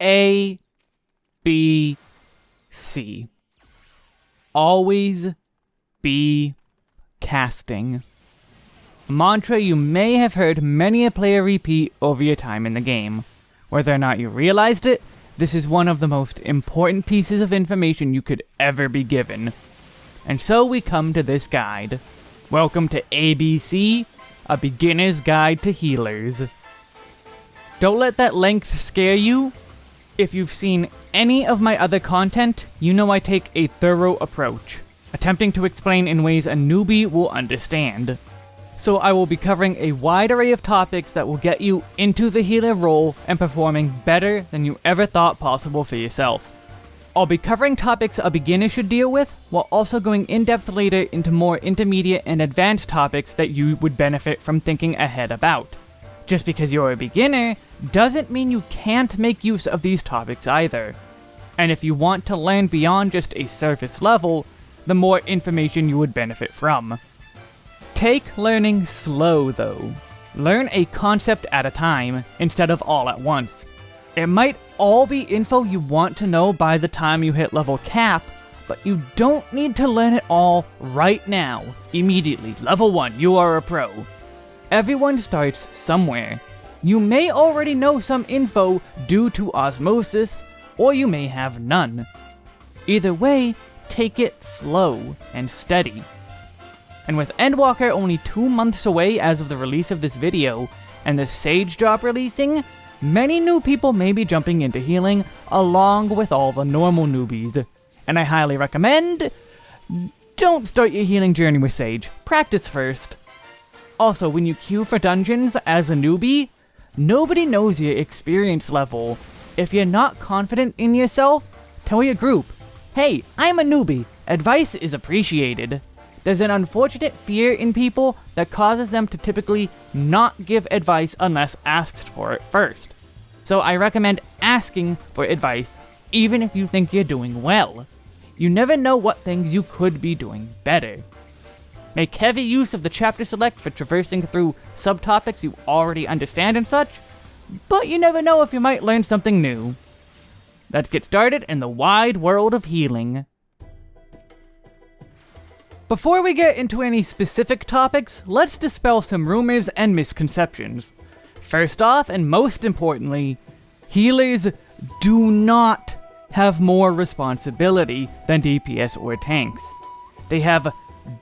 A, B, C. Always be casting. A mantra you may have heard many a player repeat over your time in the game. Whether or not you realized it, this is one of the most important pieces of information you could ever be given. And so we come to this guide. Welcome to ABC, a beginner's guide to healers. Don't let that length scare you. If you've seen any of my other content, you know I take a thorough approach, attempting to explain in ways a newbie will understand so I will be covering a wide array of topics that will get you into the healer role and performing better than you ever thought possible for yourself. I'll be covering topics a beginner should deal with, while also going in-depth later into more intermediate and advanced topics that you would benefit from thinking ahead about. Just because you're a beginner, doesn't mean you can't make use of these topics either. And if you want to learn beyond just a surface level, the more information you would benefit from. Take learning slow though. Learn a concept at a time, instead of all at once. It might all be info you want to know by the time you hit level cap, but you don't need to learn it all right now, immediately. Level 1, you are a pro. Everyone starts somewhere. You may already know some info due to osmosis, or you may have none. Either way, take it slow and steady and with Endwalker only two months away as of the release of this video, and the Sage drop releasing, many new people may be jumping into healing along with all the normal newbies. And I highly recommend, don't start your healing journey with Sage, practice first. Also, when you queue for dungeons as a newbie, nobody knows your experience level. If you're not confident in yourself, tell your group, hey, I'm a newbie, advice is appreciated. There's an unfortunate fear in people that causes them to typically not give advice unless asked for it first. So I recommend asking for advice, even if you think you're doing well. You never know what things you could be doing better. Make heavy use of the chapter select for traversing through subtopics you already understand and such, but you never know if you might learn something new. Let's get started in the wide world of healing. Before we get into any specific topics, let's dispel some rumors and misconceptions. First off, and most importantly, healers do not have more responsibility than DPS or tanks. They have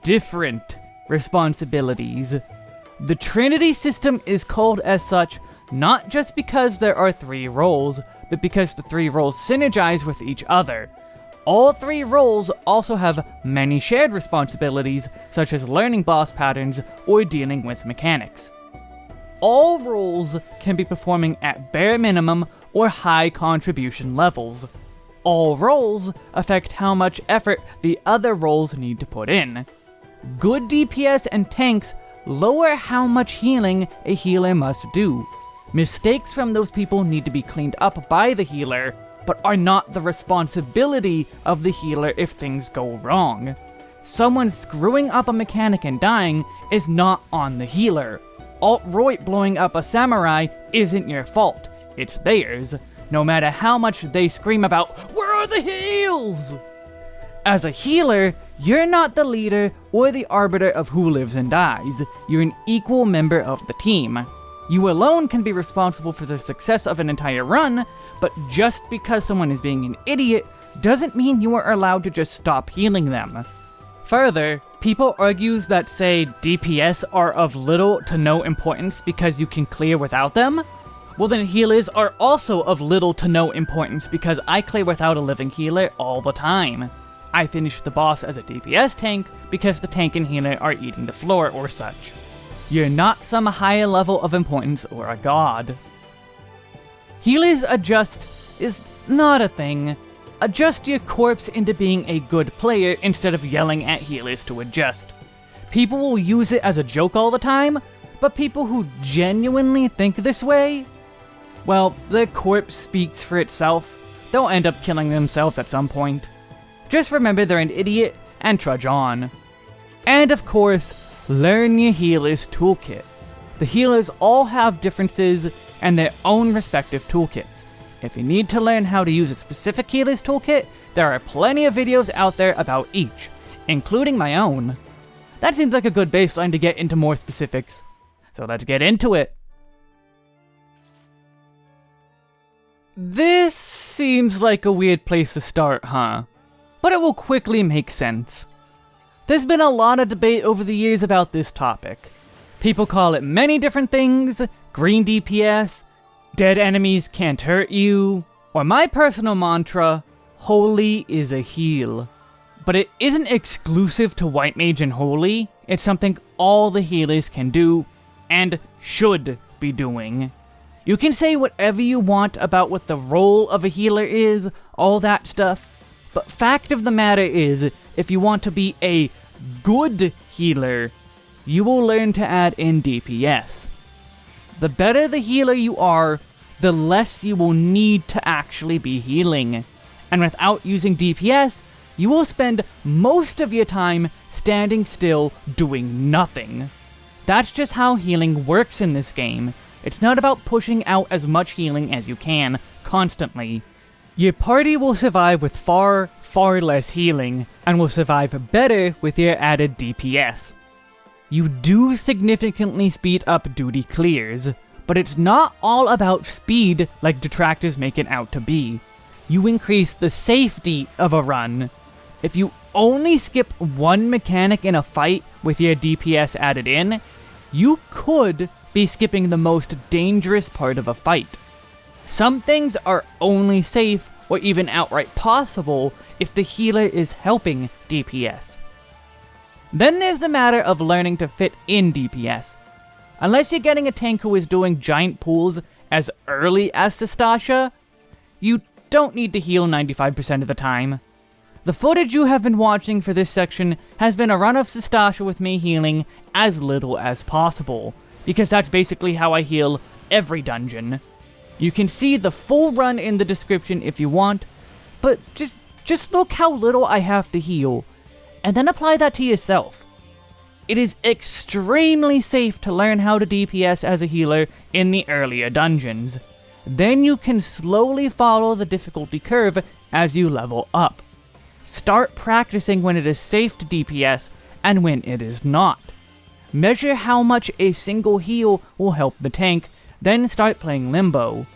different responsibilities. The Trinity system is called as such not just because there are three roles, but because the three roles synergize with each other. All three roles also have many shared responsibilities, such as learning boss patterns or dealing with mechanics. All roles can be performing at bare minimum or high contribution levels. All roles affect how much effort the other roles need to put in. Good DPS and tanks lower how much healing a healer must do. Mistakes from those people need to be cleaned up by the healer, but are not the responsibility of the healer if things go wrong. Someone screwing up a mechanic and dying is not on the healer. Alt-Roit blowing up a samurai isn't your fault, it's theirs, no matter how much they scream about, Where are the heals? As a healer, you're not the leader or the arbiter of who lives and dies, you're an equal member of the team. You alone can be responsible for the success of an entire run, but just because someone is being an idiot doesn't mean you are allowed to just stop healing them. Further, people argue that say DPS are of little to no importance because you can clear without them, well then healers are also of little to no importance because I play without a living healer all the time. I finish the boss as a DPS tank because the tank and healer are eating the floor or such. You're not some higher level of importance or a god. Healers adjust is not a thing. Adjust your corpse into being a good player instead of yelling at healers to adjust. People will use it as a joke all the time, but people who genuinely think this way, well, the corpse speaks for itself. They'll end up killing themselves at some point. Just remember they're an idiot and trudge on. And of course, Learn your healer's toolkit. The healers all have differences and their own respective toolkits. If you need to learn how to use a specific healer's toolkit, there are plenty of videos out there about each, including my own. That seems like a good baseline to get into more specifics. So let's get into it. This seems like a weird place to start, huh? But it will quickly make sense. There's been a lot of debate over the years about this topic. People call it many different things, green DPS, dead enemies can't hurt you, or my personal mantra, holy is a heal. But it isn't exclusive to White Mage and Holy, it's something all the healers can do, and should be doing. You can say whatever you want about what the role of a healer is, all that stuff, but fact of the matter is, if you want to be a good healer, you will learn to add in DPS. The better the healer you are, the less you will need to actually be healing. And without using DPS, you will spend most of your time standing still doing nothing. That's just how healing works in this game. It's not about pushing out as much healing as you can, constantly. Your party will survive with far, far less healing, and will survive better with your added DPS. You do significantly speed up duty clears, but it's not all about speed like detractors make it out to be. You increase the safety of a run. If you only skip one mechanic in a fight with your DPS added in, you could be skipping the most dangerous part of a fight. Some things are only safe or even outright possible if the healer is helping DPS. Then there's the matter of learning to fit in DPS. Unless you're getting a tank who is doing giant pools as early as Sastasha, you don't need to heal 95% of the time. The footage you have been watching for this section has been a run of Sastasha with me healing as little as possible, because that's basically how I heal every dungeon. You can see the full run in the description if you want, but just, just look how little I have to heal, and then apply that to yourself. It is extremely safe to learn how to DPS as a healer in the earlier dungeons. Then you can slowly follow the difficulty curve as you level up. Start practicing when it is safe to DPS and when it is not. Measure how much a single heal will help the tank, then start playing Limbo.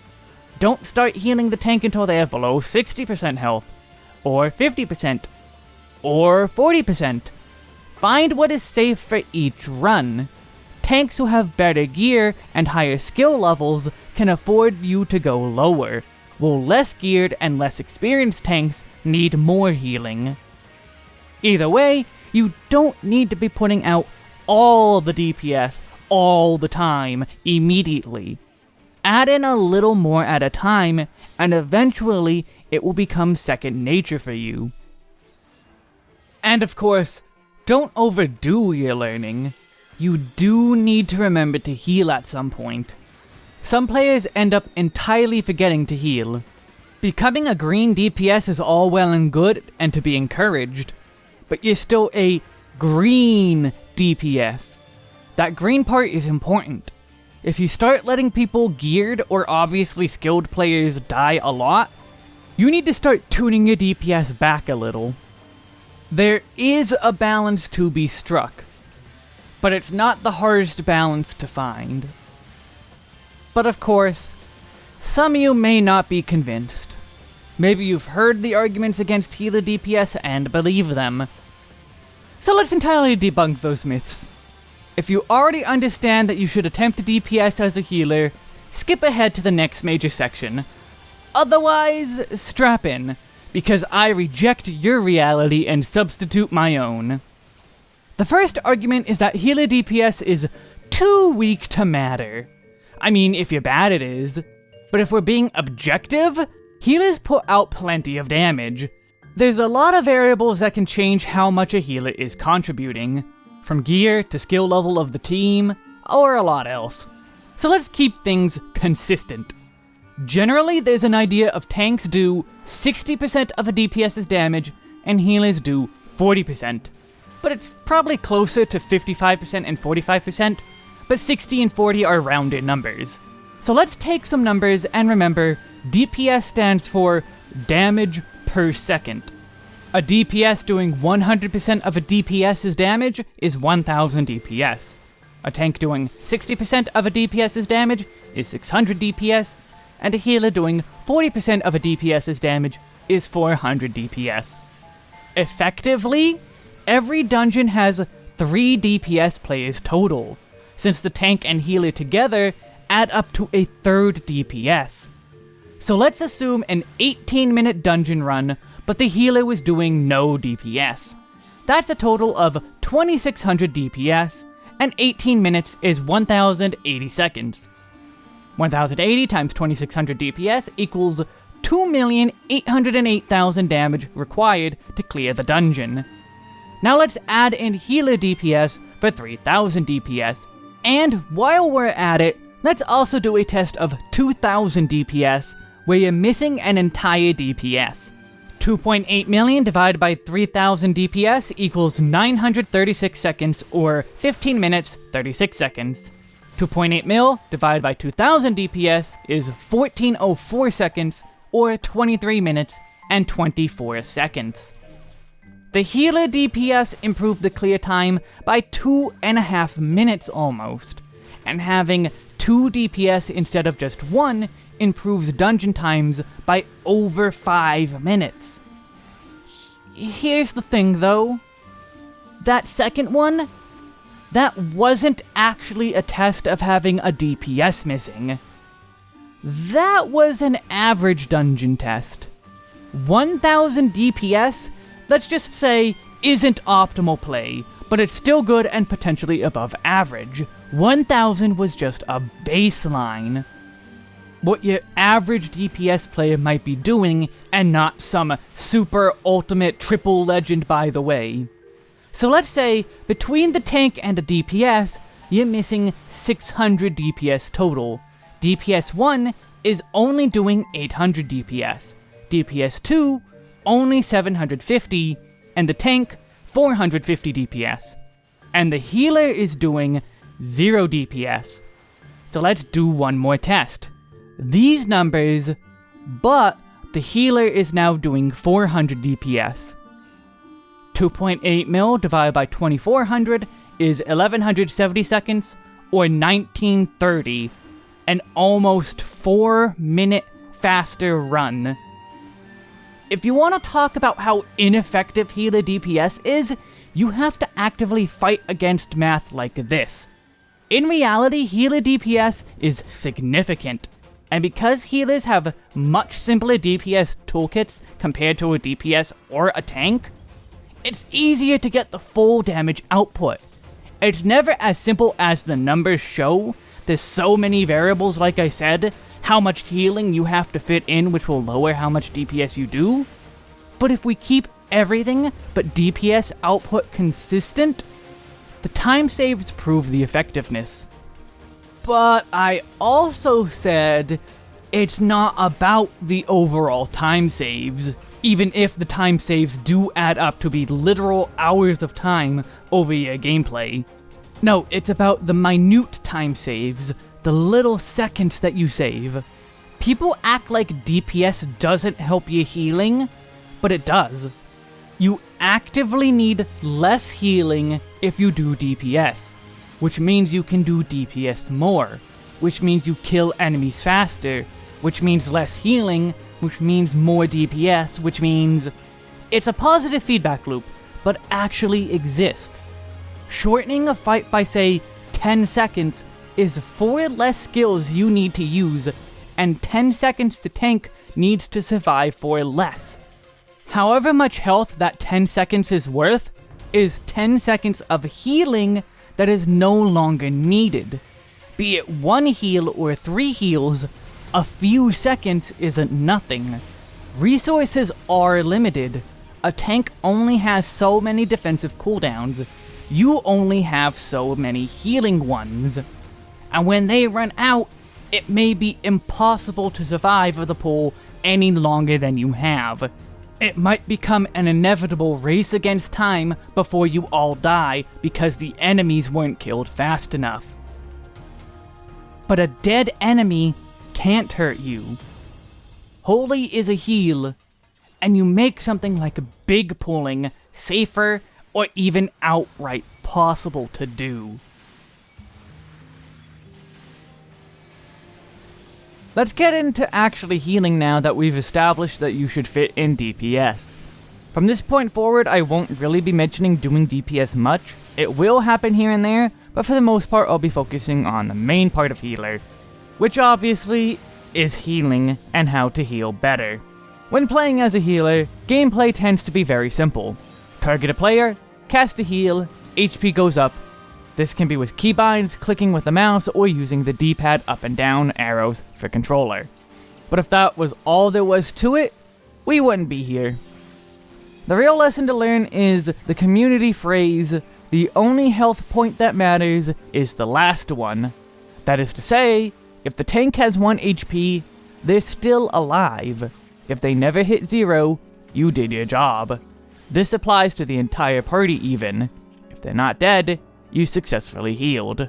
Don't start healing the tank until they have below 60% health, or 50%, or 40%. Find what is safe for each run. Tanks who have better gear and higher skill levels can afford you to go lower, while less geared and less experienced tanks need more healing. Either way, you don't need to be putting out all the DPS all the time, immediately. Add in a little more at a time, and eventually it will become second nature for you. And of course, don't overdo your learning. You do need to remember to heal at some point. Some players end up entirely forgetting to heal. Becoming a green DPS is all well and good and to be encouraged, but you're still a green DPS. That green part is important. If you start letting people geared or obviously skilled players die a lot, you need to start tuning your DPS back a little. There is a balance to be struck, but it's not the hardest balance to find. But of course, some of you may not be convinced. Maybe you've heard the arguments against healer DPS and believe them. So let's entirely debunk those myths. If you already understand that you should attempt a DPS as a healer, skip ahead to the next major section. Otherwise, strap in because I reject your reality and substitute my own. The first argument is that healer DPS is too weak to matter. I mean, if you're bad it is. But if we're being objective, healers put out plenty of damage. There's a lot of variables that can change how much a healer is contributing, from gear to skill level of the team, or a lot else. So let's keep things consistent. Generally, there's an idea of tanks do 60% of a DPS's damage, and healers do 40%. But it's probably closer to 55% and 45%, but 60 and 40 are rounded numbers. So let's take some numbers and remember, DPS stands for damage per second. A DPS doing 100% of a DPS's damage is 1000 DPS. A tank doing 60% of a DPS's damage is 600 DPS, and a healer doing 40% of a DPS's damage is 400 DPS. Effectively, every dungeon has 3 DPS players total, since the tank and healer together add up to a third DPS. So let's assume an 18 minute dungeon run, but the healer was doing no DPS. That's a total of 2600 DPS, and 18 minutes is 1080 seconds. 1080 times 2600 DPS equals 2,808,000 damage required to clear the dungeon. Now let's add in healer DPS for 3000 DPS, and while we're at it, let's also do a test of 2000 DPS where you're missing an entire DPS. 2.8 million divided by 3000 DPS equals 936 seconds or 15 minutes 36 seconds. 2.8 mil divided by 2000 DPS is 1404 seconds or 23 minutes and 24 seconds. The healer DPS improved the clear time by two and a half minutes almost, and having two DPS instead of just one improves dungeon times by over five minutes. Here's the thing though, that second one, that wasn't actually a test of having a DPS missing. That was an average dungeon test. 1000 DPS let's just say, isn't optimal play, but it's still good and potentially above average. 1000 was just a baseline. What your average DPS player might be doing, and not some super ultimate triple legend by the way. So let's say, between the tank and the DPS, you're missing 600 DPS total. DPS 1 is only doing 800 DPS. DPS 2 only 750, and the tank 450 DPS. And the healer is doing 0 DPS. So let's do one more test. These numbers, but the healer is now doing 400 DPS. 2.8 mil divided by 2400 is 1170 seconds, or 1930, an almost 4 minute faster run if you want to talk about how ineffective healer DPS is, you have to actively fight against math like this. In reality, healer DPS is significant, and because healers have much simpler DPS toolkits compared to a DPS or a tank, it's easier to get the full damage output. It's never as simple as the numbers show, there's so many variables like I said, how much healing you have to fit in which will lower how much DPS you do. But if we keep everything but DPS output consistent, the time saves prove the effectiveness. But I also said it's not about the overall time saves, even if the time saves do add up to be literal hours of time over your gameplay. No, it's about the minute time saves, the little seconds that you save. People act like DPS doesn't help your healing, but it does. You actively need less healing if you do DPS, which means you can do DPS more, which means you kill enemies faster, which means less healing, which means more DPS, which means... It's a positive feedback loop, but actually exists. Shortening a fight by, say, 10 seconds is 4 less skills you need to use, and 10 seconds the tank needs to survive for less. However much health that 10 seconds is worth, is 10 seconds of healing that is no longer needed. Be it one heal or three heals, a few seconds isn't nothing. Resources are limited. A tank only has so many defensive cooldowns. You only have so many healing ones and when they run out, it may be impossible to survive the pool any longer than you have. It might become an inevitable race against time before you all die because the enemies weren't killed fast enough. But a dead enemy can't hurt you. Holy is a heal, and you make something like a big pulling safer or even outright possible to do. Let's get into actually healing now that we've established that you should fit in DPS. From this point forward, I won't really be mentioning doing DPS much. It will happen here and there, but for the most part, I'll be focusing on the main part of healer, which obviously is healing and how to heal better. When playing as a healer, gameplay tends to be very simple. Target a player, cast a heal, HP goes up, this can be with keybinds, clicking with the mouse, or using the D-pad up and down arrows for controller. But if that was all there was to it, we wouldn't be here. The real lesson to learn is the community phrase, the only health point that matters is the last one. That is to say, if the tank has 1 HP, they're still alive. If they never hit 0, you did your job. This applies to the entire party even. If they're not dead, you successfully healed.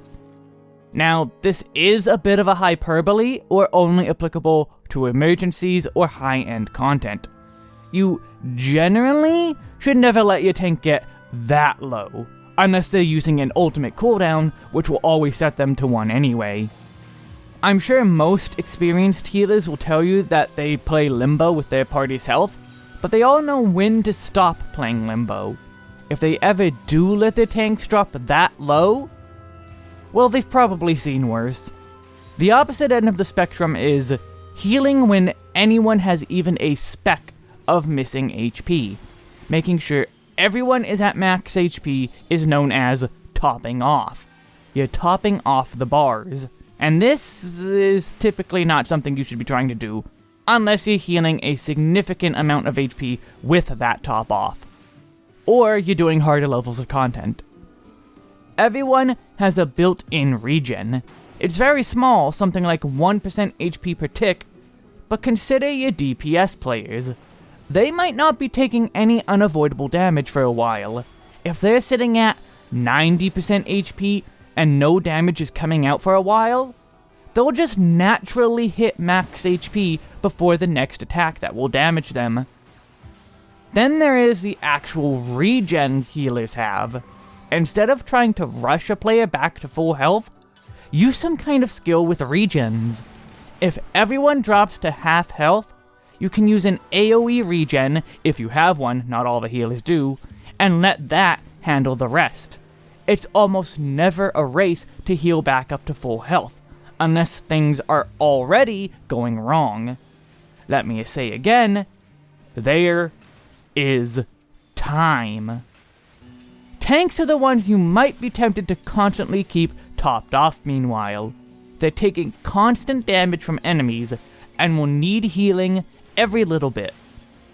Now, this is a bit of a hyperbole, or only applicable to emergencies or high-end content. You generally should never let your tank get that low, unless they're using an ultimate cooldown, which will always set them to 1 anyway. I'm sure most experienced healers will tell you that they play Limbo with their party's health, but they all know when to stop playing Limbo if they ever do let their tanks drop that low, well, they've probably seen worse. The opposite end of the spectrum is healing when anyone has even a speck of missing HP. Making sure everyone is at max HP is known as topping off. You're topping off the bars. And this is typically not something you should be trying to do, unless you're healing a significant amount of HP with that top off or you're doing harder levels of content. Everyone has a built-in regen. It's very small, something like 1% HP per tick, but consider your DPS players. They might not be taking any unavoidable damage for a while. If they're sitting at 90% HP and no damage is coming out for a while, they'll just naturally hit max HP before the next attack that will damage them. Then there is the actual regens healers have. Instead of trying to rush a player back to full health, use some kind of skill with regens. If everyone drops to half health, you can use an AoE regen, if you have one, not all the healers do, and let that handle the rest. It's almost never a race to heal back up to full health, unless things are already going wrong. Let me say again, there is time. Tanks are the ones you might be tempted to constantly keep topped off meanwhile. They're taking constant damage from enemies and will need healing every little bit.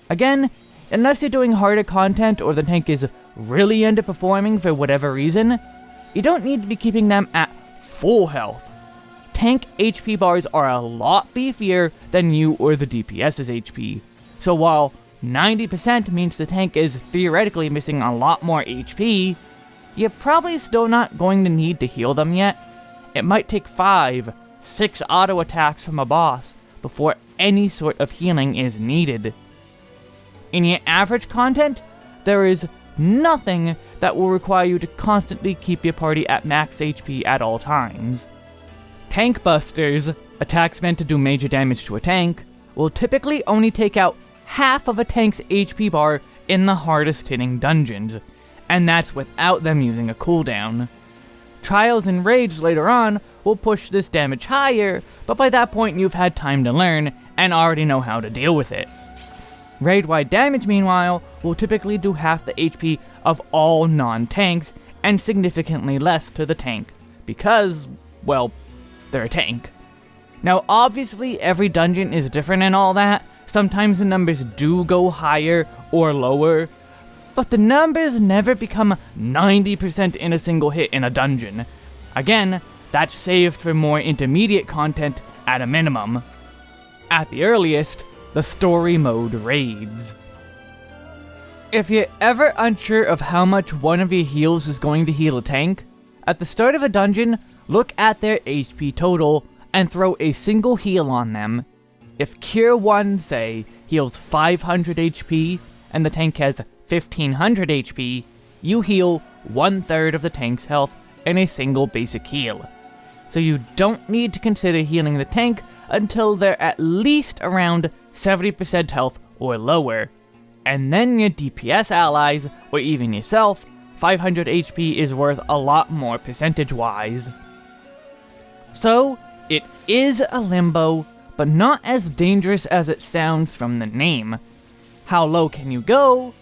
Again, unless you're doing harder content or the tank is really underperforming for whatever reason, you don't need to be keeping them at full health. Tank HP bars are a lot beefier than you or the DPS's HP, so while 90% means the tank is theoretically missing a lot more HP, you're probably still not going to need to heal them yet. It might take 5, 6 auto attacks from a boss before any sort of healing is needed. In your average content, there is nothing that will require you to constantly keep your party at max HP at all times. Tank Busters, attacks meant to do major damage to a tank, will typically only take out half of a tank's HP bar in the hardest hitting dungeons, and that's without them using a cooldown. Trials and Raids later on will push this damage higher, but by that point you've had time to learn and already know how to deal with it. Raid-wide damage, meanwhile, will typically do half the HP of all non-tanks, and significantly less to the tank, because, well, they're a tank. Now obviously every dungeon is different and all that, Sometimes the numbers do go higher or lower, but the numbers never become 90% in a single hit in a dungeon. Again, that's saved for more intermediate content at a minimum. At the earliest, the story mode raids. If you're ever unsure of how much one of your heals is going to heal a tank, at the start of a dungeon, look at their HP total and throw a single heal on them if Cure 1, say, heals 500 HP, and the tank has 1500 HP, you heal one third of the tank's health in a single basic heal. So you don't need to consider healing the tank until they're at least around 70% health or lower. And then your DPS allies, or even yourself, 500 HP is worth a lot more percentage wise. So, it is a limbo, but not as dangerous as it sounds from the name. How low can you go?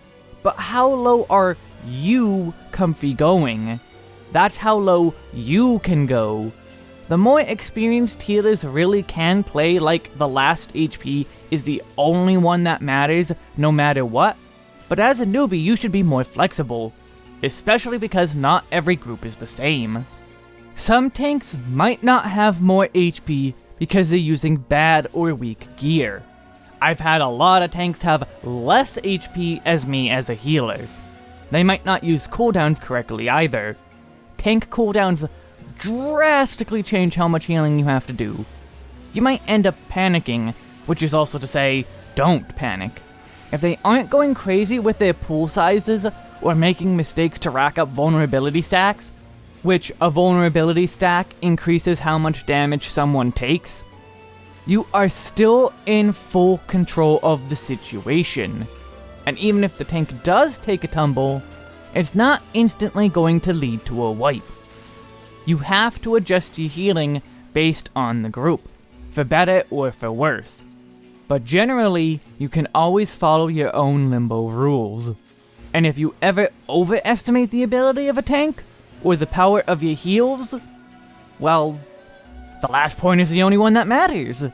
But how low are you comfy going? That's how low you can go. The more experienced healers really can play like the last HP is the only one that matters no matter what, but as a newbie you should be more flexible, especially because not every group is the same. Some tanks might not have more HP because they're using bad or weak gear. I've had a lot of tanks have less HP as me as a healer. They might not use cooldowns correctly either. Tank cooldowns drastically change how much healing you have to do. You might end up panicking, which is also to say, don't panic. If they aren't going crazy with their pool sizes or making mistakes to rack up vulnerability stacks, which a vulnerability stack increases how much damage someone takes, you are still in full control of the situation. And even if the tank does take a tumble, it's not instantly going to lead to a wipe you have to adjust your healing based on the group, for better or for worse. But generally, you can always follow your own Limbo rules. And if you ever overestimate the ability of a tank, or the power of your heals, well, the last point is the only one that matters.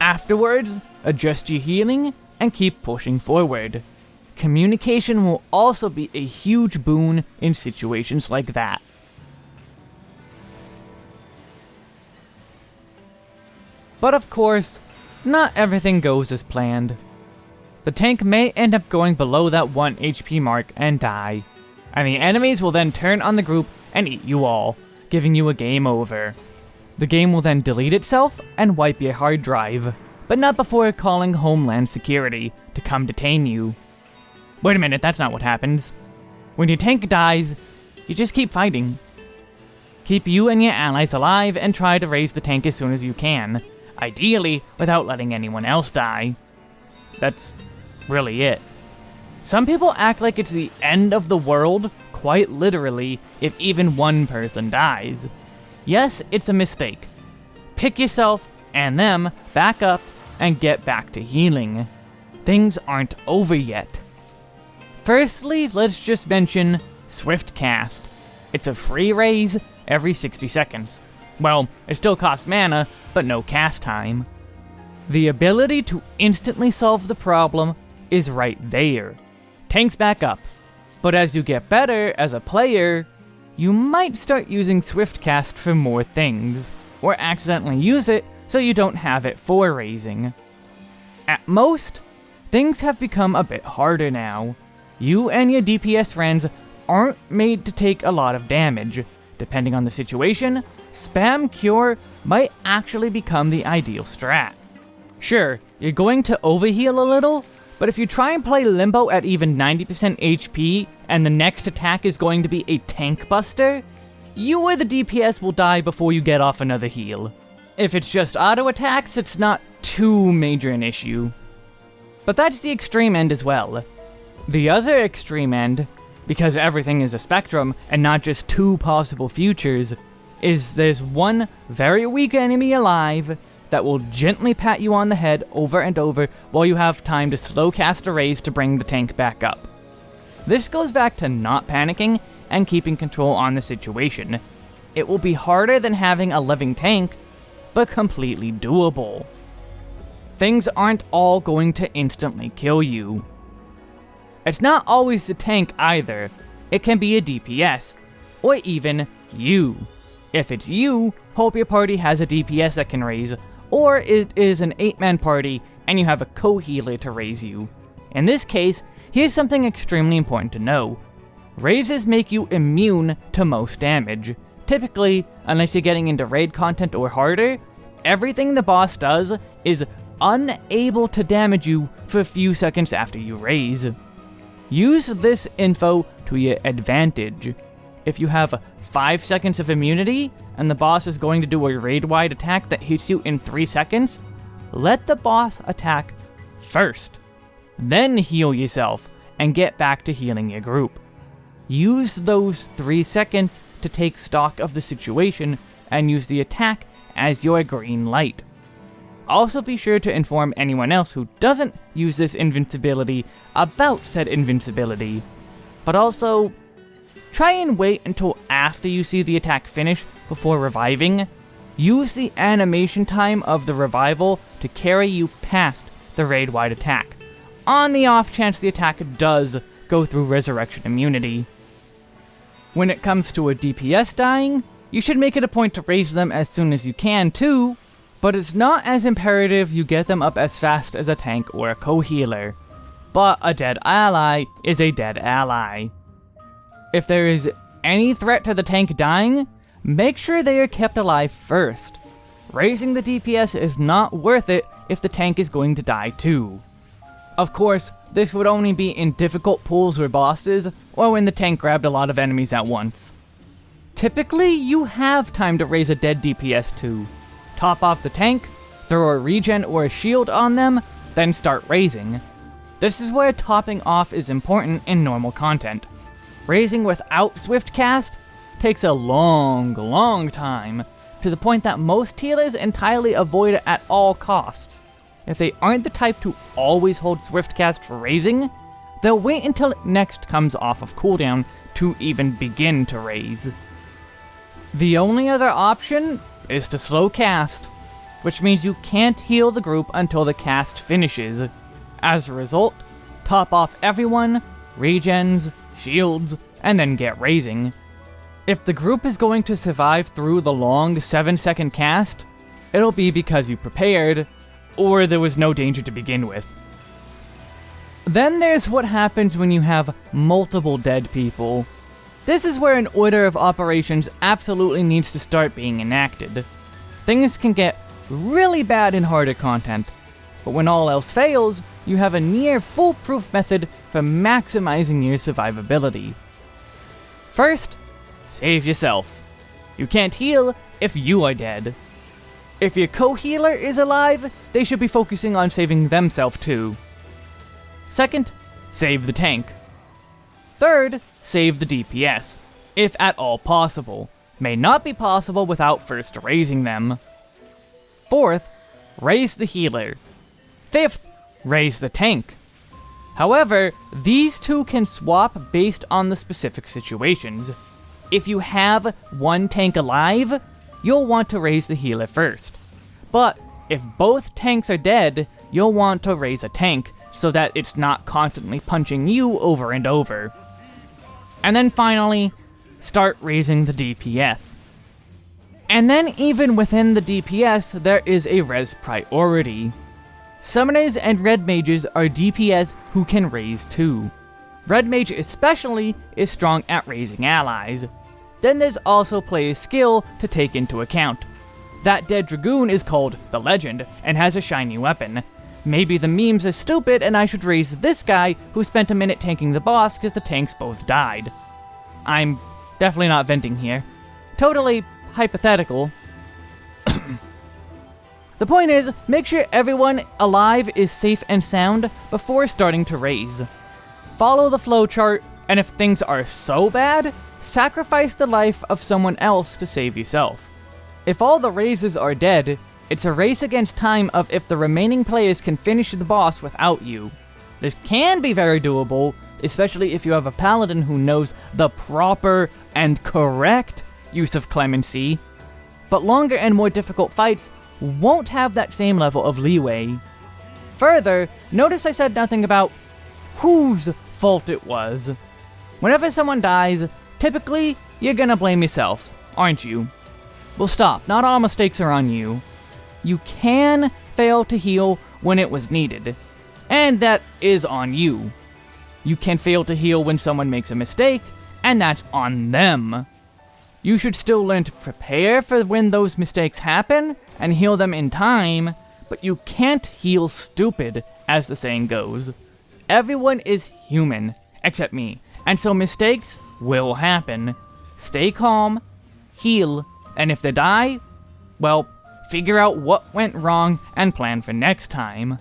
Afterwards, adjust your healing and keep pushing forward. Communication will also be a huge boon in situations like that. But of course, not everything goes as planned. The tank may end up going below that 1 HP mark and die, and the enemies will then turn on the group and eat you all, giving you a game over. The game will then delete itself and wipe your hard drive, but not before calling Homeland Security to come detain you. Wait a minute, that's not what happens. When your tank dies, you just keep fighting. Keep you and your allies alive and try to raise the tank as soon as you can, Ideally, without letting anyone else die. That's really it. Some people act like it's the end of the world, quite literally, if even one person dies. Yes, it's a mistake. Pick yourself and them back up and get back to healing. Things aren't over yet. Firstly, let's just mention Swift Cast. It's a free raise every 60 seconds. Well, it still costs mana, but no cast time. The ability to instantly solve the problem is right there. Tanks back up. But as you get better as a player, you might start using Swiftcast for more things, or accidentally use it so you don't have it for raising. At most, things have become a bit harder now. You and your DPS friends aren't made to take a lot of damage. Depending on the situation, Spam Cure might actually become the ideal strat. Sure, you're going to overheal a little, but if you try and play Limbo at even 90% HP, and the next attack is going to be a Tank Buster, you or the DPS will die before you get off another heal. If it's just auto attacks, it's not too major an issue. But that's the extreme end as well. The other extreme end, because everything is a spectrum and not just two possible futures, is there's one very weak enemy alive that will gently pat you on the head over and over while you have time to slow cast a raise to bring the tank back up. This goes back to not panicking and keeping control on the situation. It will be harder than having a living tank, but completely doable. Things aren't all going to instantly kill you. It's not always the tank either, it can be a DPS, or even you. If it's you, hope your party has a DPS that can raise, or it is an 8-man party and you have a co-healer to raise you. In this case, here's something extremely important to know. Raises make you immune to most damage. Typically, unless you're getting into raid content or harder, everything the boss does is unable to damage you for a few seconds after you raise. Use this info to your advantage. If you have 5 seconds of immunity, and the boss is going to do a raid-wide attack that hits you in 3 seconds, let the boss attack first. Then heal yourself, and get back to healing your group. Use those 3 seconds to take stock of the situation, and use the attack as your green light. Also be sure to inform anyone else who doesn't use this invincibility about said invincibility. But also, try and wait until after you see the attack finish before reviving. Use the animation time of the revival to carry you past the raid-wide attack, on the off chance the attack does go through resurrection immunity. When it comes to a DPS dying, you should make it a point to raise them as soon as you can too, but it's not as imperative you get them up as fast as a tank or a co-healer. But a dead ally is a dead ally. If there is any threat to the tank dying, make sure they are kept alive first. Raising the DPS is not worth it if the tank is going to die too. Of course, this would only be in difficult pools or bosses, or when the tank grabbed a lot of enemies at once. Typically, you have time to raise a dead DPS too, top off the tank, throw a regen or a shield on them, then start raising. This is where topping off is important in normal content. Raising without Swift Cast takes a long, long time, to the point that most healers entirely avoid it at all costs. If they aren't the type to always hold Swift Cast for raising, they'll wait until it next comes off of cooldown to even begin to raise. The only other option is to slow cast, which means you can't heal the group until the cast finishes. As a result, top off everyone, regens, shields, and then get raising. If the group is going to survive through the long 7 second cast, it'll be because you prepared, or there was no danger to begin with. Then there's what happens when you have multiple dead people. This is where an order of operations absolutely needs to start being enacted. Things can get really bad in harder content, but when all else fails, you have a near foolproof method for maximizing your survivability. First, save yourself. You can't heal if you are dead. If your co-healer is alive, they should be focusing on saving themselves too. Second, save the tank. Third, save the DPS, if at all possible. May not be possible without first raising them. Fourth, raise the healer. Fifth, raise the tank. However, these two can swap based on the specific situations. If you have one tank alive, you'll want to raise the healer first. But if both tanks are dead, you'll want to raise a tank so that it's not constantly punching you over and over. And then finally, start raising the DPS. And then even within the DPS, there is a res priority. Summoners and Red Mages are DPS who can raise too. Red Mage especially is strong at raising allies. Then there's also player's skill to take into account. That dead Dragoon is called the Legend, and has a shiny weapon, Maybe the memes are stupid and I should raise this guy who spent a minute tanking the boss because the tanks both died. I'm definitely not venting here. Totally hypothetical. The point is, make sure everyone alive is safe and sound before starting to raise. Follow the flowchart, and if things are so bad, sacrifice the life of someone else to save yourself. If all the raises are dead, it's a race against time of if the remaining players can finish the boss without you. This can be very doable, especially if you have a paladin who knows the proper and correct use of clemency. But longer and more difficult fights won't have that same level of leeway. Further, notice I said nothing about whose fault it was. Whenever someone dies, typically, you're gonna blame yourself, aren't you? Well stop, not all mistakes are on you you can fail to heal when it was needed. And that is on you. You can fail to heal when someone makes a mistake, and that's on them. You should still learn to prepare for when those mistakes happen, and heal them in time, but you can't heal stupid, as the saying goes. Everyone is human, except me, and so mistakes will happen. Stay calm, heal, and if they die, well, figure out what went wrong and plan for next time.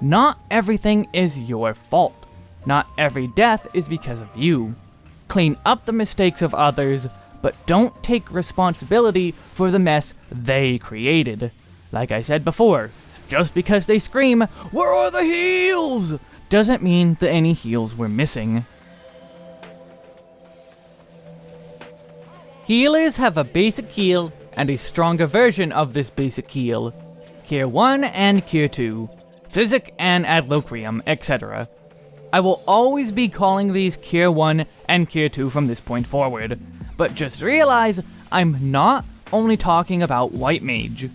Not everything is your fault. Not every death is because of you. Clean up the mistakes of others, but don't take responsibility for the mess they created. Like I said before, just because they scream, Where are the heals? doesn't mean that any heals were missing. Healers have a basic heal and a stronger version of this basic heal. Cure 1 and Cure 2, Physic and Adloquium, etc. I will always be calling these Cure 1 and Cure 2 from this point forward, but just realize I'm not only talking about White Mage.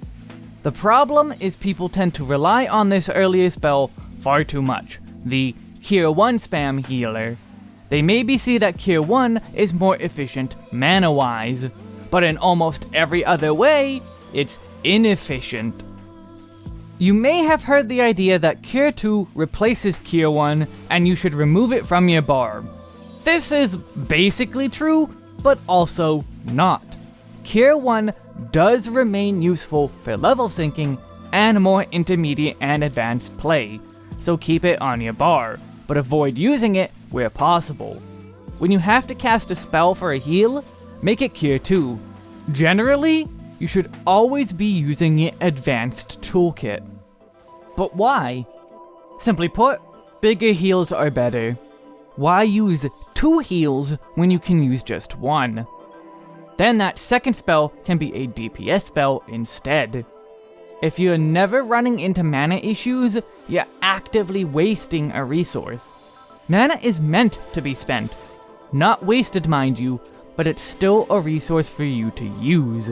The problem is people tend to rely on this earlier spell far too much, the Cure 1 spam healer. They maybe see that Cure 1 is more efficient mana-wise, but in almost every other way, it's inefficient. You may have heard the idea that Cure 2 replaces Cure 1 and you should remove it from your bar. This is basically true, but also not. Cure 1 does remain useful for level syncing and more intermediate and advanced play, so keep it on your bar, but avoid using it where possible. When you have to cast a spell for a heal, make it Cure 2. Generally, you should always be using your advanced toolkit. But why? Simply put, bigger heals are better. Why use two heals when you can use just one? Then that second spell can be a DPS spell instead. If you're never running into mana issues, you're actively wasting a resource. Mana is meant to be spent. Not wasted, mind you, but it's still a resource for you to use.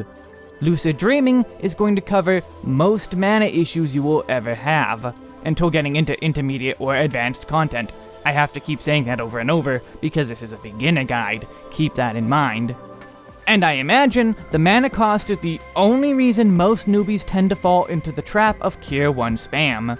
Lucid Dreaming is going to cover most mana issues you will ever have, until getting into intermediate or advanced content. I have to keep saying that over and over, because this is a beginner guide, keep that in mind. And I imagine the mana cost is the only reason most newbies tend to fall into the trap of Cure 1 spam.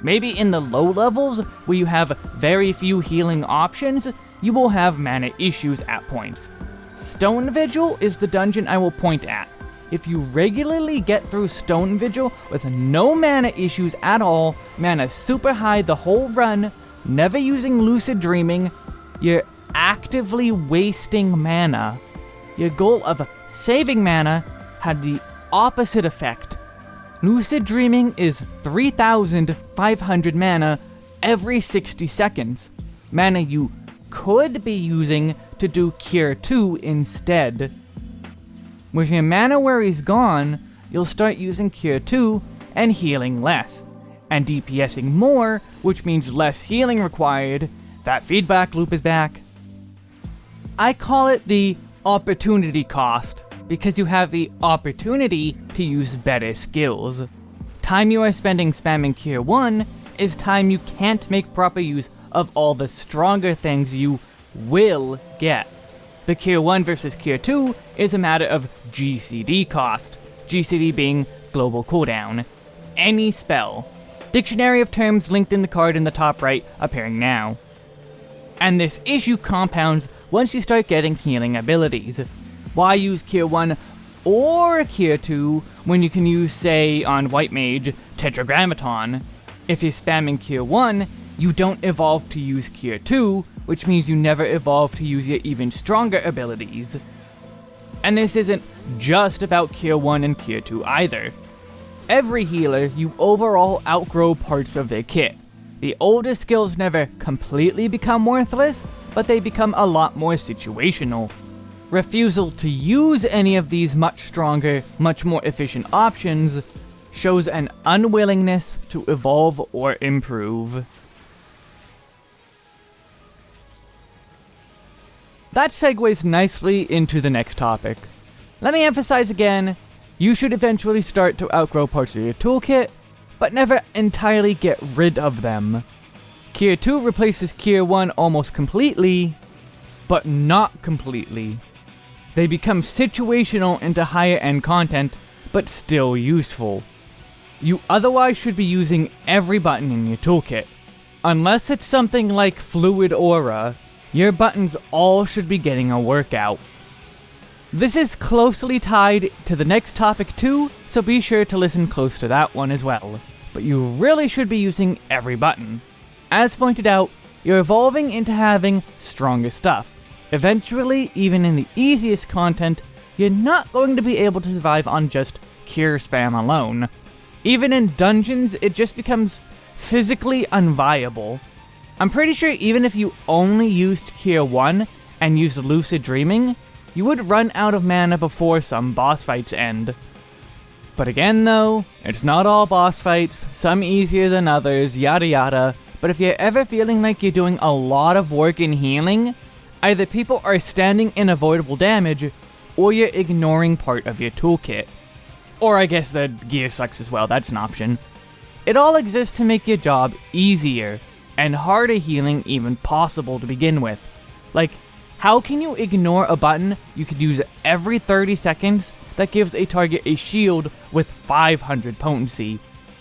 Maybe in the low levels, where you have very few healing options, you will have mana issues at points. Stone Vigil is the dungeon I will point at. If you regularly get through Stone Vigil with no mana issues at all, mana super high the whole run, never using Lucid Dreaming, you're actively wasting mana. Your goal of saving mana had the opposite effect. Lucid Dreaming is 3,500 mana every 60 seconds. Mana you could be using to do Cure 2 instead. With your mana where he's gone, you'll start using Cure 2 and healing less, and DPSing more, which means less healing required. That feedback loop is back. I call it the opportunity cost, because you have the opportunity to use better skills. Time you are spending spamming Cure 1 is time you can't make proper use of all the stronger things you will get. The Cure 1 versus Cure 2 is a matter of GCD cost, GCD being global cooldown. Any spell. Dictionary of terms linked in the card in the top right, appearing now. And this issue compounds once you start getting healing abilities. Why use Cure 1 or Cure 2 when you can use, say, on White Mage, Tetragrammaton? If you're spamming Cure 1, you don't evolve to use Cure 2, which means you never evolve to use your even stronger abilities. And this isn't just about Cure 1 and Cure 2 either. Every healer, you overall outgrow parts of their kit. The older skills never completely become worthless, but they become a lot more situational. Refusal to use any of these much stronger, much more efficient options shows an unwillingness to evolve or improve. That segues nicely into the next topic. Let me emphasize again, you should eventually start to outgrow parts of your toolkit, but never entirely get rid of them. Cure 2 replaces Cure 1 almost completely, but not completely. They become situational into higher end content, but still useful. you otherwise should be using every button in your toolkit. Unless it's something like Fluid Aura, your buttons all should be getting a workout. This is closely tied to the next topic too, so be sure to listen close to that one as well. But you really should be using every button. As pointed out, you're evolving into having stronger stuff. Eventually, even in the easiest content, you're not going to be able to survive on just cure spam alone. Even in dungeons, it just becomes physically unviable. I'm pretty sure even if you only used Cure 1 and used Lucid Dreaming, you would run out of mana before some boss fights end. But again though, it's not all boss fights, some easier than others, yada yada, but if you're ever feeling like you're doing a lot of work in healing, either people are standing in avoidable damage, or you're ignoring part of your toolkit. Or I guess the gear sucks as well, that's an option. It all exists to make your job easier, and harder healing even possible to begin with. Like, how can you ignore a button you could use every 30 seconds that gives a target a shield with 500 potency?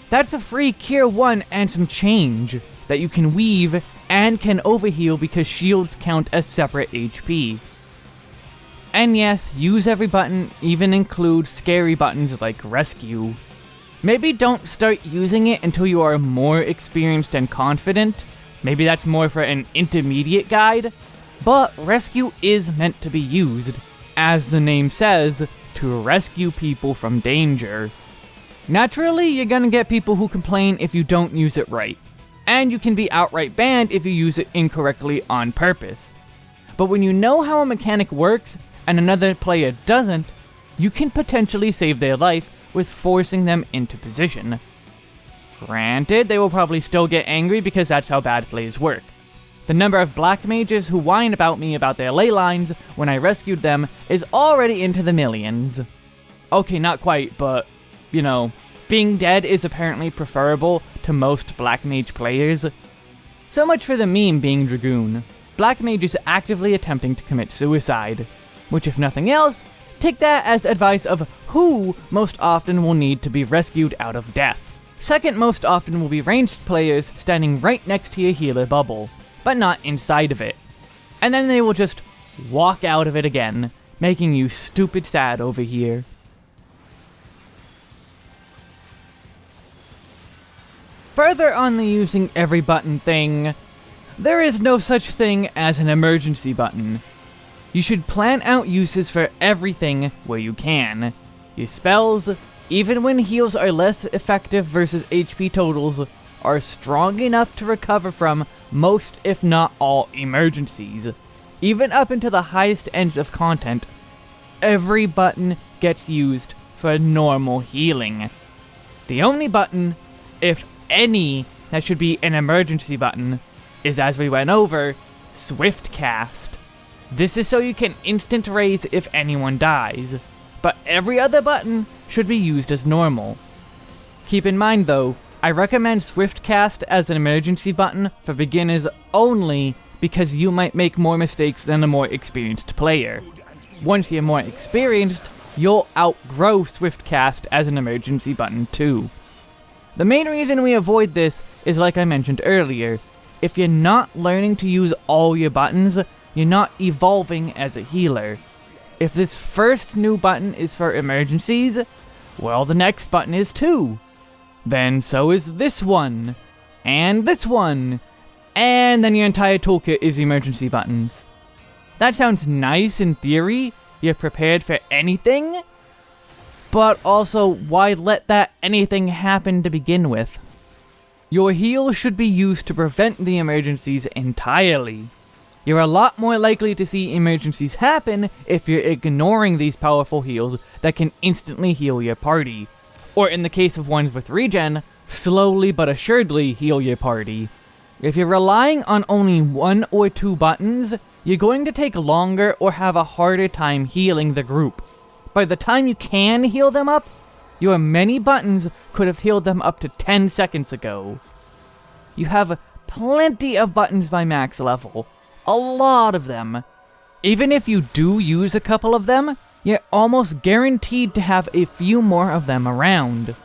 That's a free Cure 1 and some change that you can weave and can overheal because shields count as separate HP. And yes, use every button even include scary buttons like Rescue. Maybe don't start using it until you are more experienced and confident. Maybe that's more for an intermediate guide, but rescue is meant to be used, as the name says, to rescue people from danger. Naturally, you're gonna get people who complain if you don't use it right, and you can be outright banned if you use it incorrectly on purpose. But when you know how a mechanic works, and another player doesn't, you can potentially save their life with forcing them into position. Granted, they will probably still get angry because that's how bad plays work. The number of black mages who whine about me about their ley lines when I rescued them is already into the millions. Okay, not quite, but, you know, being dead is apparently preferable to most black mage players. So much for the meme being Dragoon. Black mage is actively attempting to commit suicide. Which if nothing else, take that as advice of who most often will need to be rescued out of death. Second most often will be ranged players standing right next to your healer bubble but not inside of it. And then they will just walk out of it again, making you stupid sad over here. Further on the using every button thing, there is no such thing as an emergency button. You should plan out uses for everything where you can. Your spells, even when heals are less effective versus HP totals, are strong enough to recover from most, if not all, emergencies. Even up into the highest ends of content, every button gets used for normal healing. The only button, if any, that should be an emergency button is, as we went over, Swift Cast. This is so you can instant raise if anyone dies, but every other button should be used as normal. Keep in mind though, I recommend Swiftcast as an emergency button for beginners only because you might make more mistakes than a more experienced player. Once you're more experienced, you'll outgrow Swiftcast as an emergency button too. The main reason we avoid this is like I mentioned earlier, if you're not learning to use all your buttons, you're not evolving as a healer. If this first new button is for emergencies, well the next button is too then so is this one, and this one, and then your entire toolkit is emergency buttons. That sounds nice in theory, you're prepared for anything, but also why let that anything happen to begin with? Your heal should be used to prevent the emergencies entirely. You're a lot more likely to see emergencies happen if you're ignoring these powerful heals that can instantly heal your party, or in the case of ones with regen, slowly but assuredly heal your party. If you're relying on only one or two buttons, you're going to take longer or have a harder time healing the group. By the time you can heal them up, your many buttons could have healed them up to 10 seconds ago. You have plenty of buttons by max level. A lot of them. Even if you do use a couple of them, you're almost guaranteed to have a few more of them around.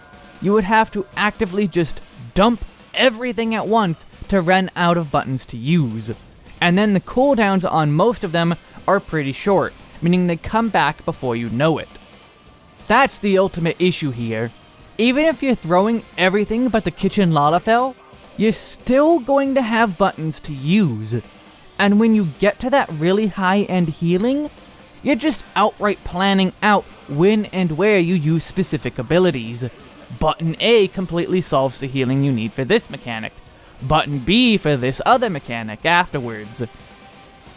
you would have to actively just dump everything at once to run out of buttons to use. And then the cooldowns on most of them are pretty short, meaning they come back before you know it. That's the ultimate issue here. Even if you're throwing everything but the kitchen Lalafell, you're still going to have buttons to use. And when you get to that really high-end healing, you're just outright planning out when and where you use specific abilities. Button A completely solves the healing you need for this mechanic. Button B for this other mechanic afterwards.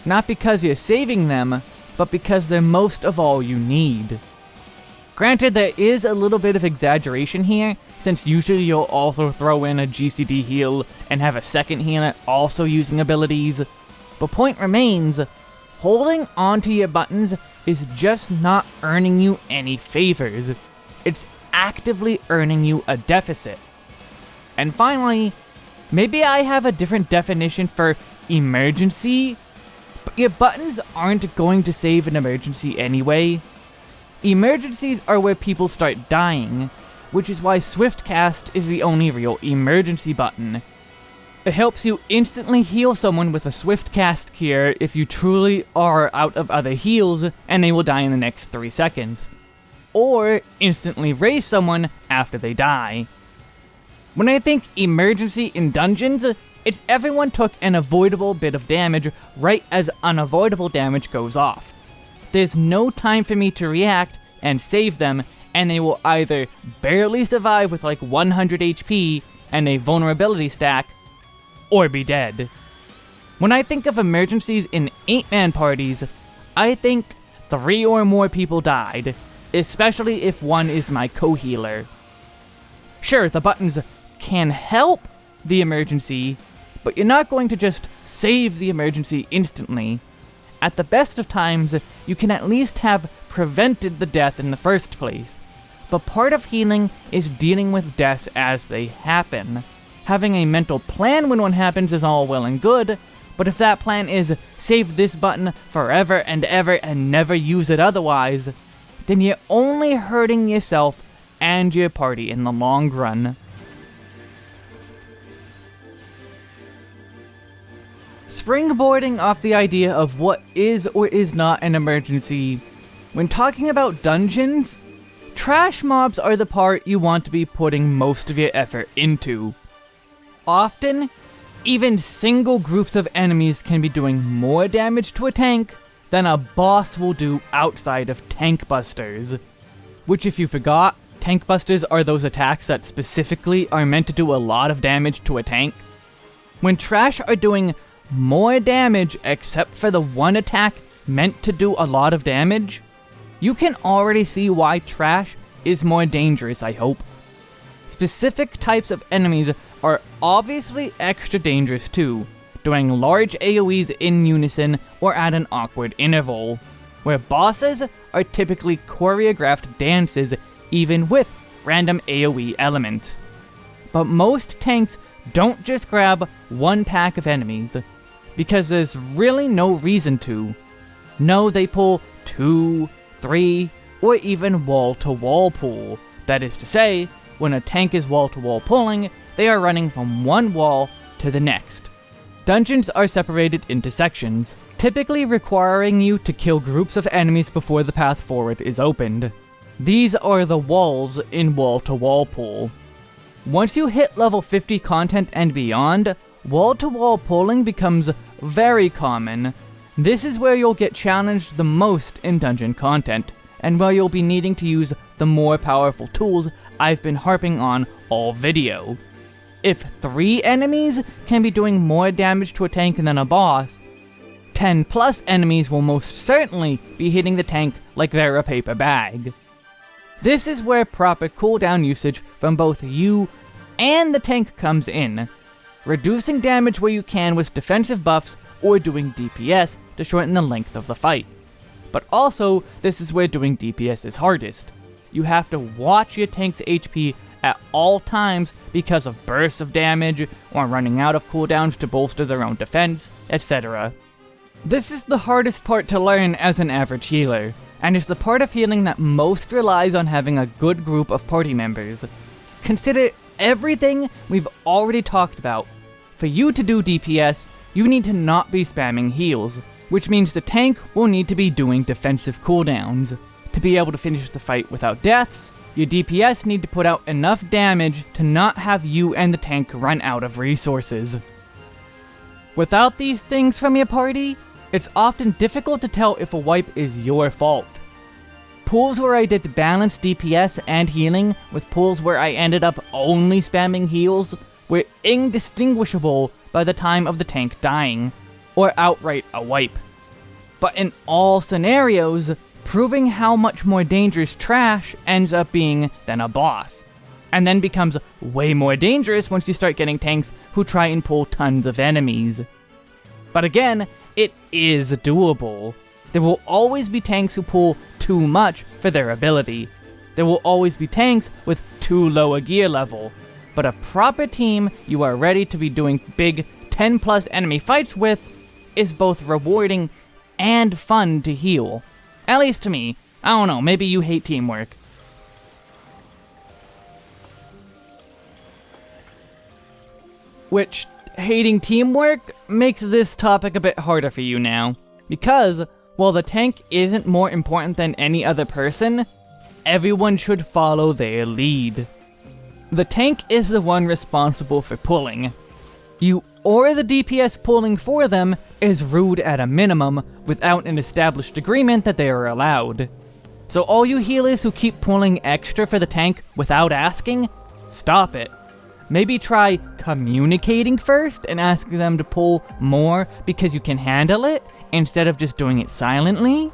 Not because you're saving them, but because they're most of all you need. Granted, there is a little bit of exaggeration here, since usually you'll also throw in a GCD heal and have a second healer also using abilities. But point remains, holding onto your buttons is just not earning you any favors. It's actively earning you a deficit. And finally, maybe I have a different definition for emergency, but your buttons aren't going to save an emergency anyway. Emergencies are where people start dying, which is why Swiftcast is the only real emergency button. It helps you instantly heal someone with a Swift Cast cure if you truly are out of other heals and they will die in the next 3 seconds. Or instantly raise someone after they die. When I think emergency in dungeons, it's everyone took an avoidable bit of damage right as unavoidable damage goes off. There's no time for me to react and save them, and they will either barely survive with like 100 HP and a vulnerability stack, or be dead. When I think of emergencies in 8-man parties, I think 3 or more people died, especially if one is my co-healer. Sure, the buttons can help the emergency, but you're not going to just save the emergency instantly. At the best of times, you can at least have prevented the death in the first place. But part of healing is dealing with deaths as they happen. Having a mental plan when one happens is all well and good, but if that plan is save this button forever and ever and never use it otherwise, then you're only hurting yourself and your party in the long run. Springboarding off the idea of what is or is not an emergency, when talking about dungeons, trash mobs are the part you want to be putting most of your effort into. Often, even single groups of enemies can be doing more damage to a tank than a boss will do outside of tank busters. Which if you forgot, tank busters are those attacks that specifically are meant to do a lot of damage to a tank. When trash are doing more damage except for the one attack meant to do a lot of damage, you can already see why trash is more dangerous, I hope. Specific types of enemies are obviously extra dangerous too, doing large AoEs in unison or at an awkward interval, where bosses are typically choreographed dances even with random AoE element. But most tanks don't just grab one pack of enemies, because there's really no reason to. No, they pull two, three, or even wall-to-wall -wall pull. That is to say, when a tank is wall-to-wall -wall pulling, they are running from one wall to the next. Dungeons are separated into sections, typically requiring you to kill groups of enemies before the path forward is opened. These are the walls in wall-to-wall -wall pull. Once you hit level 50 content and beyond, wall-to-wall -wall pulling becomes very common. This is where you'll get challenged the most in dungeon content, and where you'll be needing to use the more powerful tools I've been harping on all video. If 3 enemies can be doing more damage to a tank than a boss, 10 plus enemies will most certainly be hitting the tank like they're a paper bag. This is where proper cooldown usage from both you and the tank comes in, reducing damage where you can with defensive buffs or doing DPS to shorten the length of the fight. But also, this is where doing DPS is hardest. You have to watch your tank's HP at all times because of bursts of damage, or running out of cooldowns to bolster their own defense, etc. This is the hardest part to learn as an average healer, and is the part of healing that most relies on having a good group of party members. consider everything we've already talked about. For you to do DPS, you need to not be spamming heals, which means the tank will need to be doing defensive cooldowns. To be able to finish the fight without deaths, your DPS need to put out enough damage to not have you and the tank run out of resources. Without these things from your party, it's often difficult to tell if a wipe is your fault. Pools where I did balance DPS and healing with pools where I ended up only spamming heals were indistinguishable by the time of the tank dying, or outright a wipe. But in all scenarios, proving how much more dangerous trash ends up being than a boss, and then becomes way more dangerous once you start getting tanks who try and pull tons of enemies. But again, it is doable. There will always be tanks who pull too much for their ability. There will always be tanks with too low a gear level. But a proper team you are ready to be doing big 10 plus enemy fights with is both rewarding and fun to heal. At least to me. I don't know, maybe you hate teamwork. Which, hating teamwork makes this topic a bit harder for you now. Because, while the tank isn't more important than any other person, everyone should follow their lead. The tank is the one responsible for pulling. You or the DPS pulling for them is rude at a minimum without an established agreement that they are allowed. So all you healers who keep pulling extra for the tank without asking, stop it. Maybe try communicating first and asking them to pull more because you can handle it instead of just doing it silently.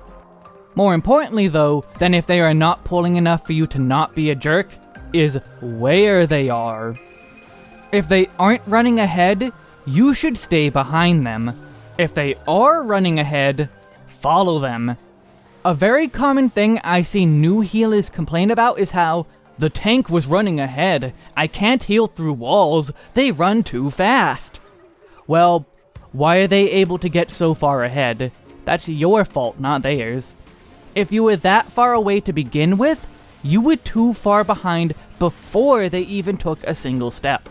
More importantly though, than if they are not pulling enough for you to not be a jerk, is where they are. If they aren't running ahead, you should stay behind them. If they are running ahead, follow them. A very common thing I see new healers complain about is how the tank was running ahead. I can't heal through walls. They run too fast. Well, why are they able to get so far ahead? That's your fault, not theirs. If you were that far away to begin with, you were too far behind before they even took a single step.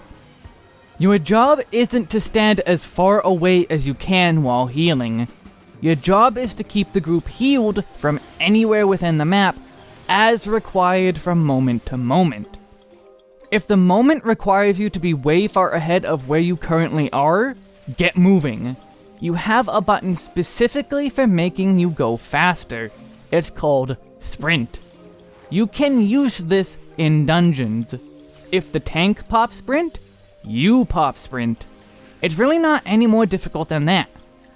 Your job isn't to stand as far away as you can while healing. Your job is to keep the group healed from anywhere within the map as required from moment to moment. If the moment requires you to be way far ahead of where you currently are, get moving. You have a button specifically for making you go faster. It's called Sprint. You can use this in dungeons. If the tank pops Sprint, you pop sprint. It's really not any more difficult than that.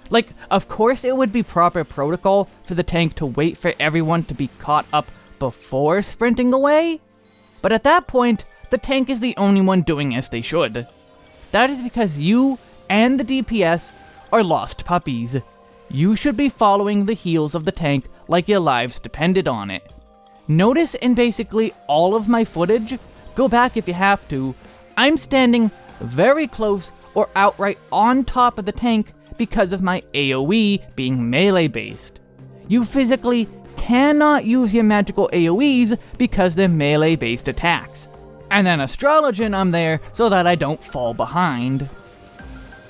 Like, of course it would be proper protocol for the tank to wait for everyone to be caught up before sprinting away, but at that point, the tank is the only one doing as they should. That is because you and the DPS are lost puppies. You should be following the heels of the tank like your lives depended on it. Notice in basically all of my footage, go back if you have to, I'm standing very close or outright on top of the tank because of my AoE being melee based. You physically cannot use your magical AoEs because they're melee based attacks. And then Astrologian I'm there so that I don't fall behind.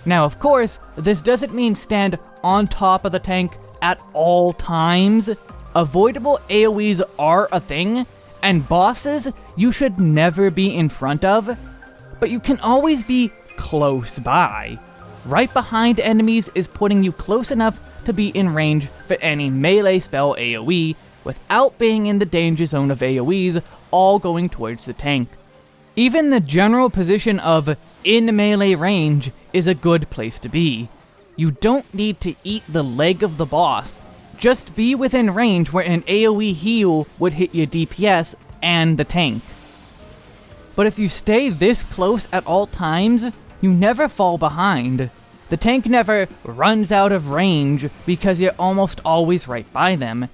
Now of course, this doesn't mean stand on top of the tank at all times. Avoidable AoEs are a thing, and bosses you should never be in front of but you can always be close by. Right behind enemies is putting you close enough to be in range for any melee spell AoE, without being in the danger zone of AoEs, all going towards the tank. Even the general position of in melee range is a good place to be. You don't need to eat the leg of the boss, just be within range where an AoE heal would hit your DPS and the tank. But if you stay this close at all times, you never fall behind. The tank never runs out of range because you're almost always right by them.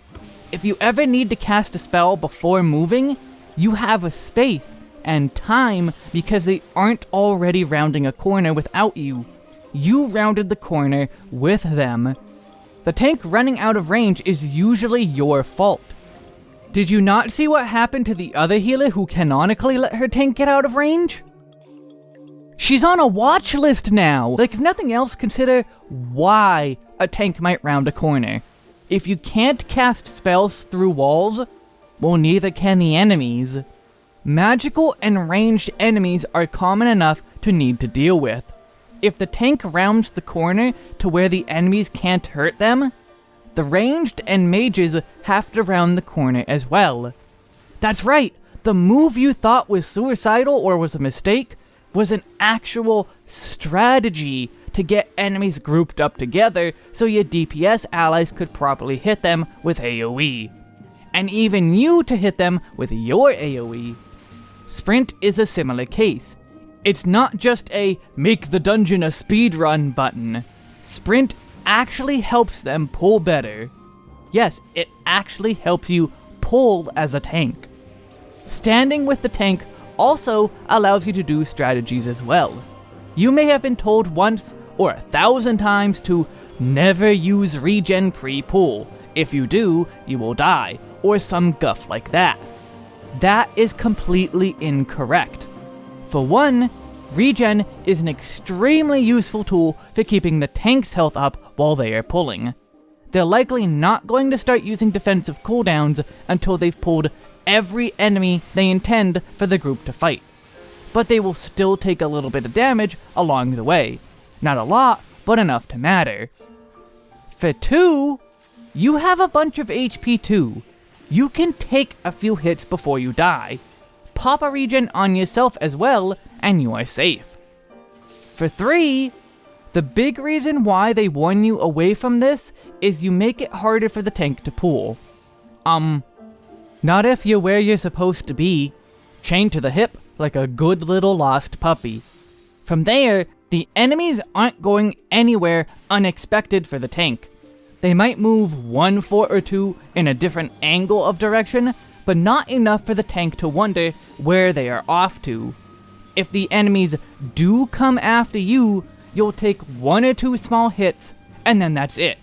If you ever need to cast a spell before moving, you have a space and time because they aren't already rounding a corner without you. You rounded the corner with them. The tank running out of range is usually your fault. Did you not see what happened to the other healer who canonically let her tank get out of range? She's on a watch list now! Like, if nothing else, consider why a tank might round a corner. If you can't cast spells through walls, well, neither can the enemies. Magical and ranged enemies are common enough to need to deal with. If the tank rounds the corner to where the enemies can't hurt them, the ranged and mages have to round the corner as well. That's right, the move you thought was suicidal or was a mistake was an actual strategy to get enemies grouped up together so your DPS allies could properly hit them with AoE. And even you to hit them with your AoE. Sprint is a similar case. It's not just a make the dungeon a speedrun button. Sprint actually helps them pull better. Yes, it actually helps you pull as a tank. Standing with the tank also allows you to do strategies as well. You may have been told once or a thousand times to never use regen pre-pull. If you do, you will die, or some guff like that. That is completely incorrect. For one, regen is an extremely useful tool for keeping the tank's health up while they are pulling. They're likely not going to start using defensive cooldowns until they've pulled every enemy they intend for the group to fight. But they will still take a little bit of damage along the way. Not a lot, but enough to matter. For 2, you have a bunch of HP too. You can take a few hits before you die. Pop a regen on yourself as well, and you are safe. For 3, the big reason why they warn you away from this is you make it harder for the tank to pull. Um, not if you're where you're supposed to be, chained to the hip like a good little lost puppy. From there, the enemies aren't going anywhere unexpected for the tank. They might move one foot or two in a different angle of direction, but not enough for the tank to wonder where they are off to. If the enemies do come after you, you'll take one or two small hits, and then that's it.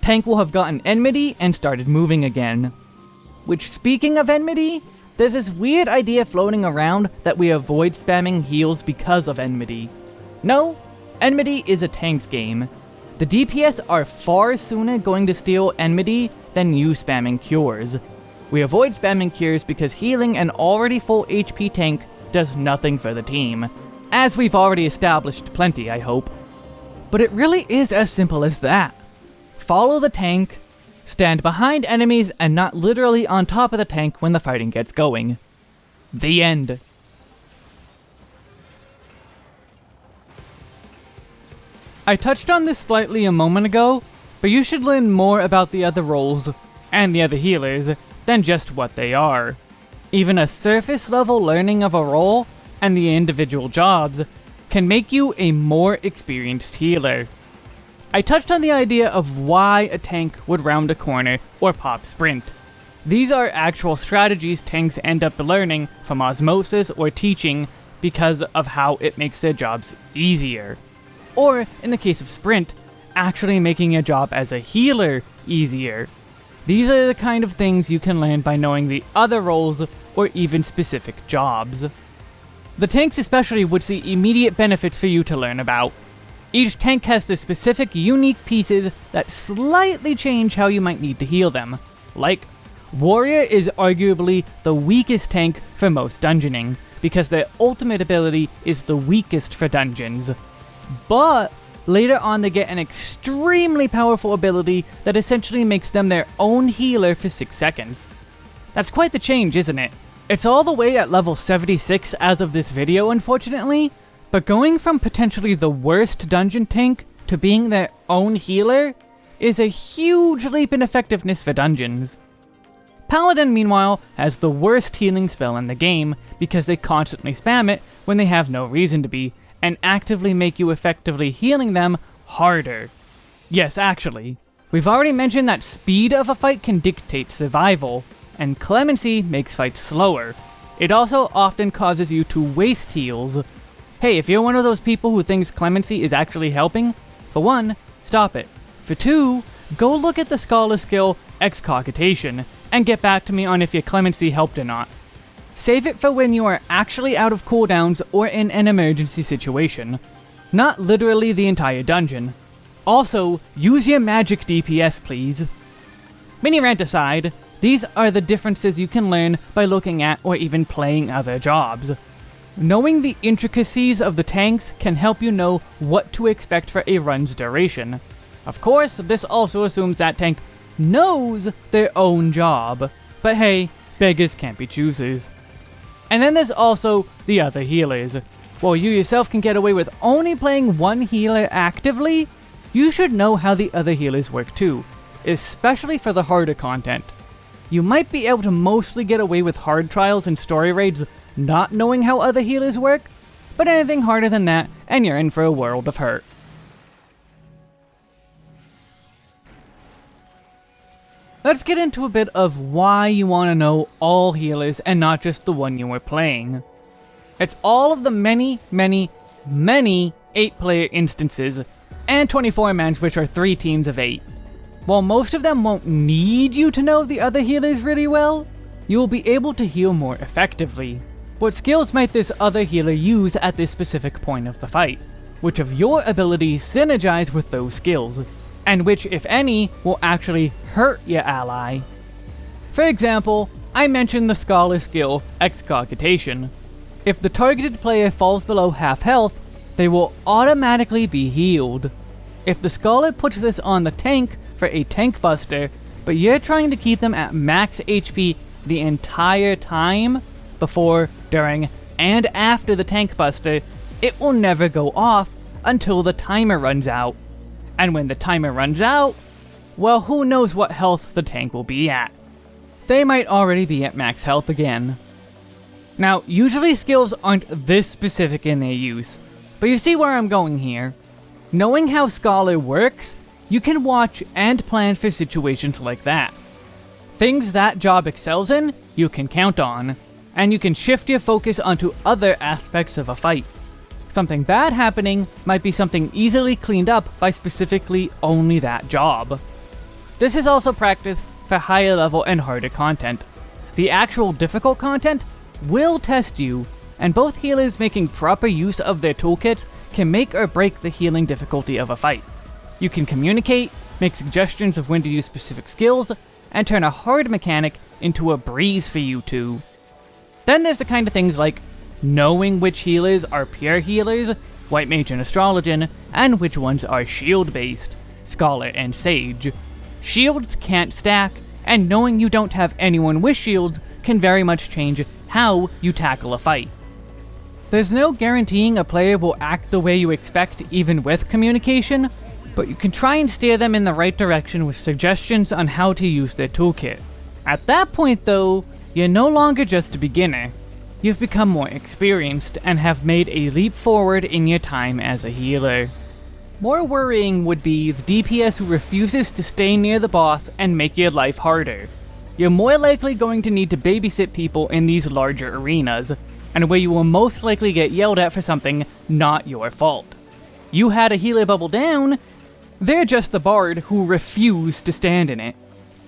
Tank will have gotten enmity and started moving again. Which, speaking of enmity, there's this weird idea floating around that we avoid spamming heals because of enmity. No, enmity is a tank's game. The DPS are far sooner going to steal enmity than you spamming cures. We avoid spamming cures because healing an already full HP tank does nothing for the team. As we've already established plenty, I hope. But it really is as simple as that. Follow the tank, Stand behind enemies and not literally on top of the tank when the fighting gets going. The end. I touched on this slightly a moment ago, but you should learn more about the other roles, and the other healers, than just what they are. Even a surface level learning of a role, and the individual jobs, can make you a more experienced healer. I touched on the idea of why a tank would round a corner or pop sprint. These are actual strategies tanks end up learning from osmosis or teaching because of how it makes their jobs easier. Or, in the case of sprint, actually making a job as a healer easier. These are the kind of things you can learn by knowing the other roles or even specific jobs. The tanks especially would see immediate benefits for you to learn about, each tank has the specific unique pieces that slightly change how you might need to heal them. Like, Warrior is arguably the weakest tank for most dungeoning, because their ultimate ability is the weakest for dungeons. But, later on they get an extremely powerful ability that essentially makes them their own healer for 6 seconds. That's quite the change, isn't it? It's all the way at level 76 as of this video, unfortunately, but going from potentially the worst dungeon tank to being their own healer is a huge leap in effectiveness for dungeons. Paladin, meanwhile, has the worst healing spell in the game because they constantly spam it when they have no reason to be, and actively make you effectively healing them harder. Yes, actually. We've already mentioned that speed of a fight can dictate survival, and clemency makes fights slower. It also often causes you to waste heals, Hey, if you're one of those people who thinks clemency is actually helping, for one, stop it. For two, go look at the scholar skill Excogitation, and get back to me on if your clemency helped or not. Save it for when you are actually out of cooldowns or in an emergency situation. Not literally the entire dungeon. Also, use your magic DPS please. Mini rant aside, these are the differences you can learn by looking at or even playing other jobs. Knowing the intricacies of the tanks can help you know what to expect for a run's duration. Of course, this also assumes that tank knows their own job. But hey, beggars can't be choosers. And then there's also the other healers. While you yourself can get away with only playing one healer actively, you should know how the other healers work too, especially for the harder content. You might be able to mostly get away with hard trials and story raids not knowing how other healers work, but anything harder than that, and you're in for a world of hurt. Let's get into a bit of why you want to know all healers and not just the one you are playing. It's all of the many, many, many 8-player instances, and 24 mans which are 3 teams of 8. While most of them won't need you to know the other healers really well, you will be able to heal more effectively. What skills might this other healer use at this specific point of the fight? Which of your abilities synergize with those skills? And which, if any, will actually hurt your ally? For example, I mentioned the Scholar skill, Excogitation. If the targeted player falls below half health, they will automatically be healed. If the Scholar puts this on the tank for a tank buster, but you're trying to keep them at max HP the entire time, before, during, and after the tank buster, it will never go off until the timer runs out. And when the timer runs out, well who knows what health the tank will be at. They might already be at max health again. Now, usually skills aren't this specific in their use, but you see where I'm going here. Knowing how Scholar works, you can watch and plan for situations like that. Things that job excels in, you can count on, and you can shift your focus onto other aspects of a fight. Something bad happening might be something easily cleaned up by specifically only that job. This is also practice for higher level and harder content. The actual difficult content will test you, and both healers making proper use of their toolkits can make or break the healing difficulty of a fight. You can communicate, make suggestions of when to use specific skills, and turn a hard mechanic into a breeze for you two. Then there's the kind of things like knowing which healers are pure healers, White Mage and Astrologian, and which ones are shield-based, Scholar and Sage. Shields can't stack, and knowing you don't have anyone with shields can very much change how you tackle a fight. There's no guaranteeing a player will act the way you expect even with communication, but you can try and steer them in the right direction with suggestions on how to use their toolkit. At that point though, you're no longer just a beginner. You've become more experienced and have made a leap forward in your time as a healer. More worrying would be the DPS who refuses to stay near the boss and make your life harder. You're more likely going to need to babysit people in these larger arenas, and where you will most likely get yelled at for something not your fault. You had a healer bubble down, they're just the bard who refused to stand in it.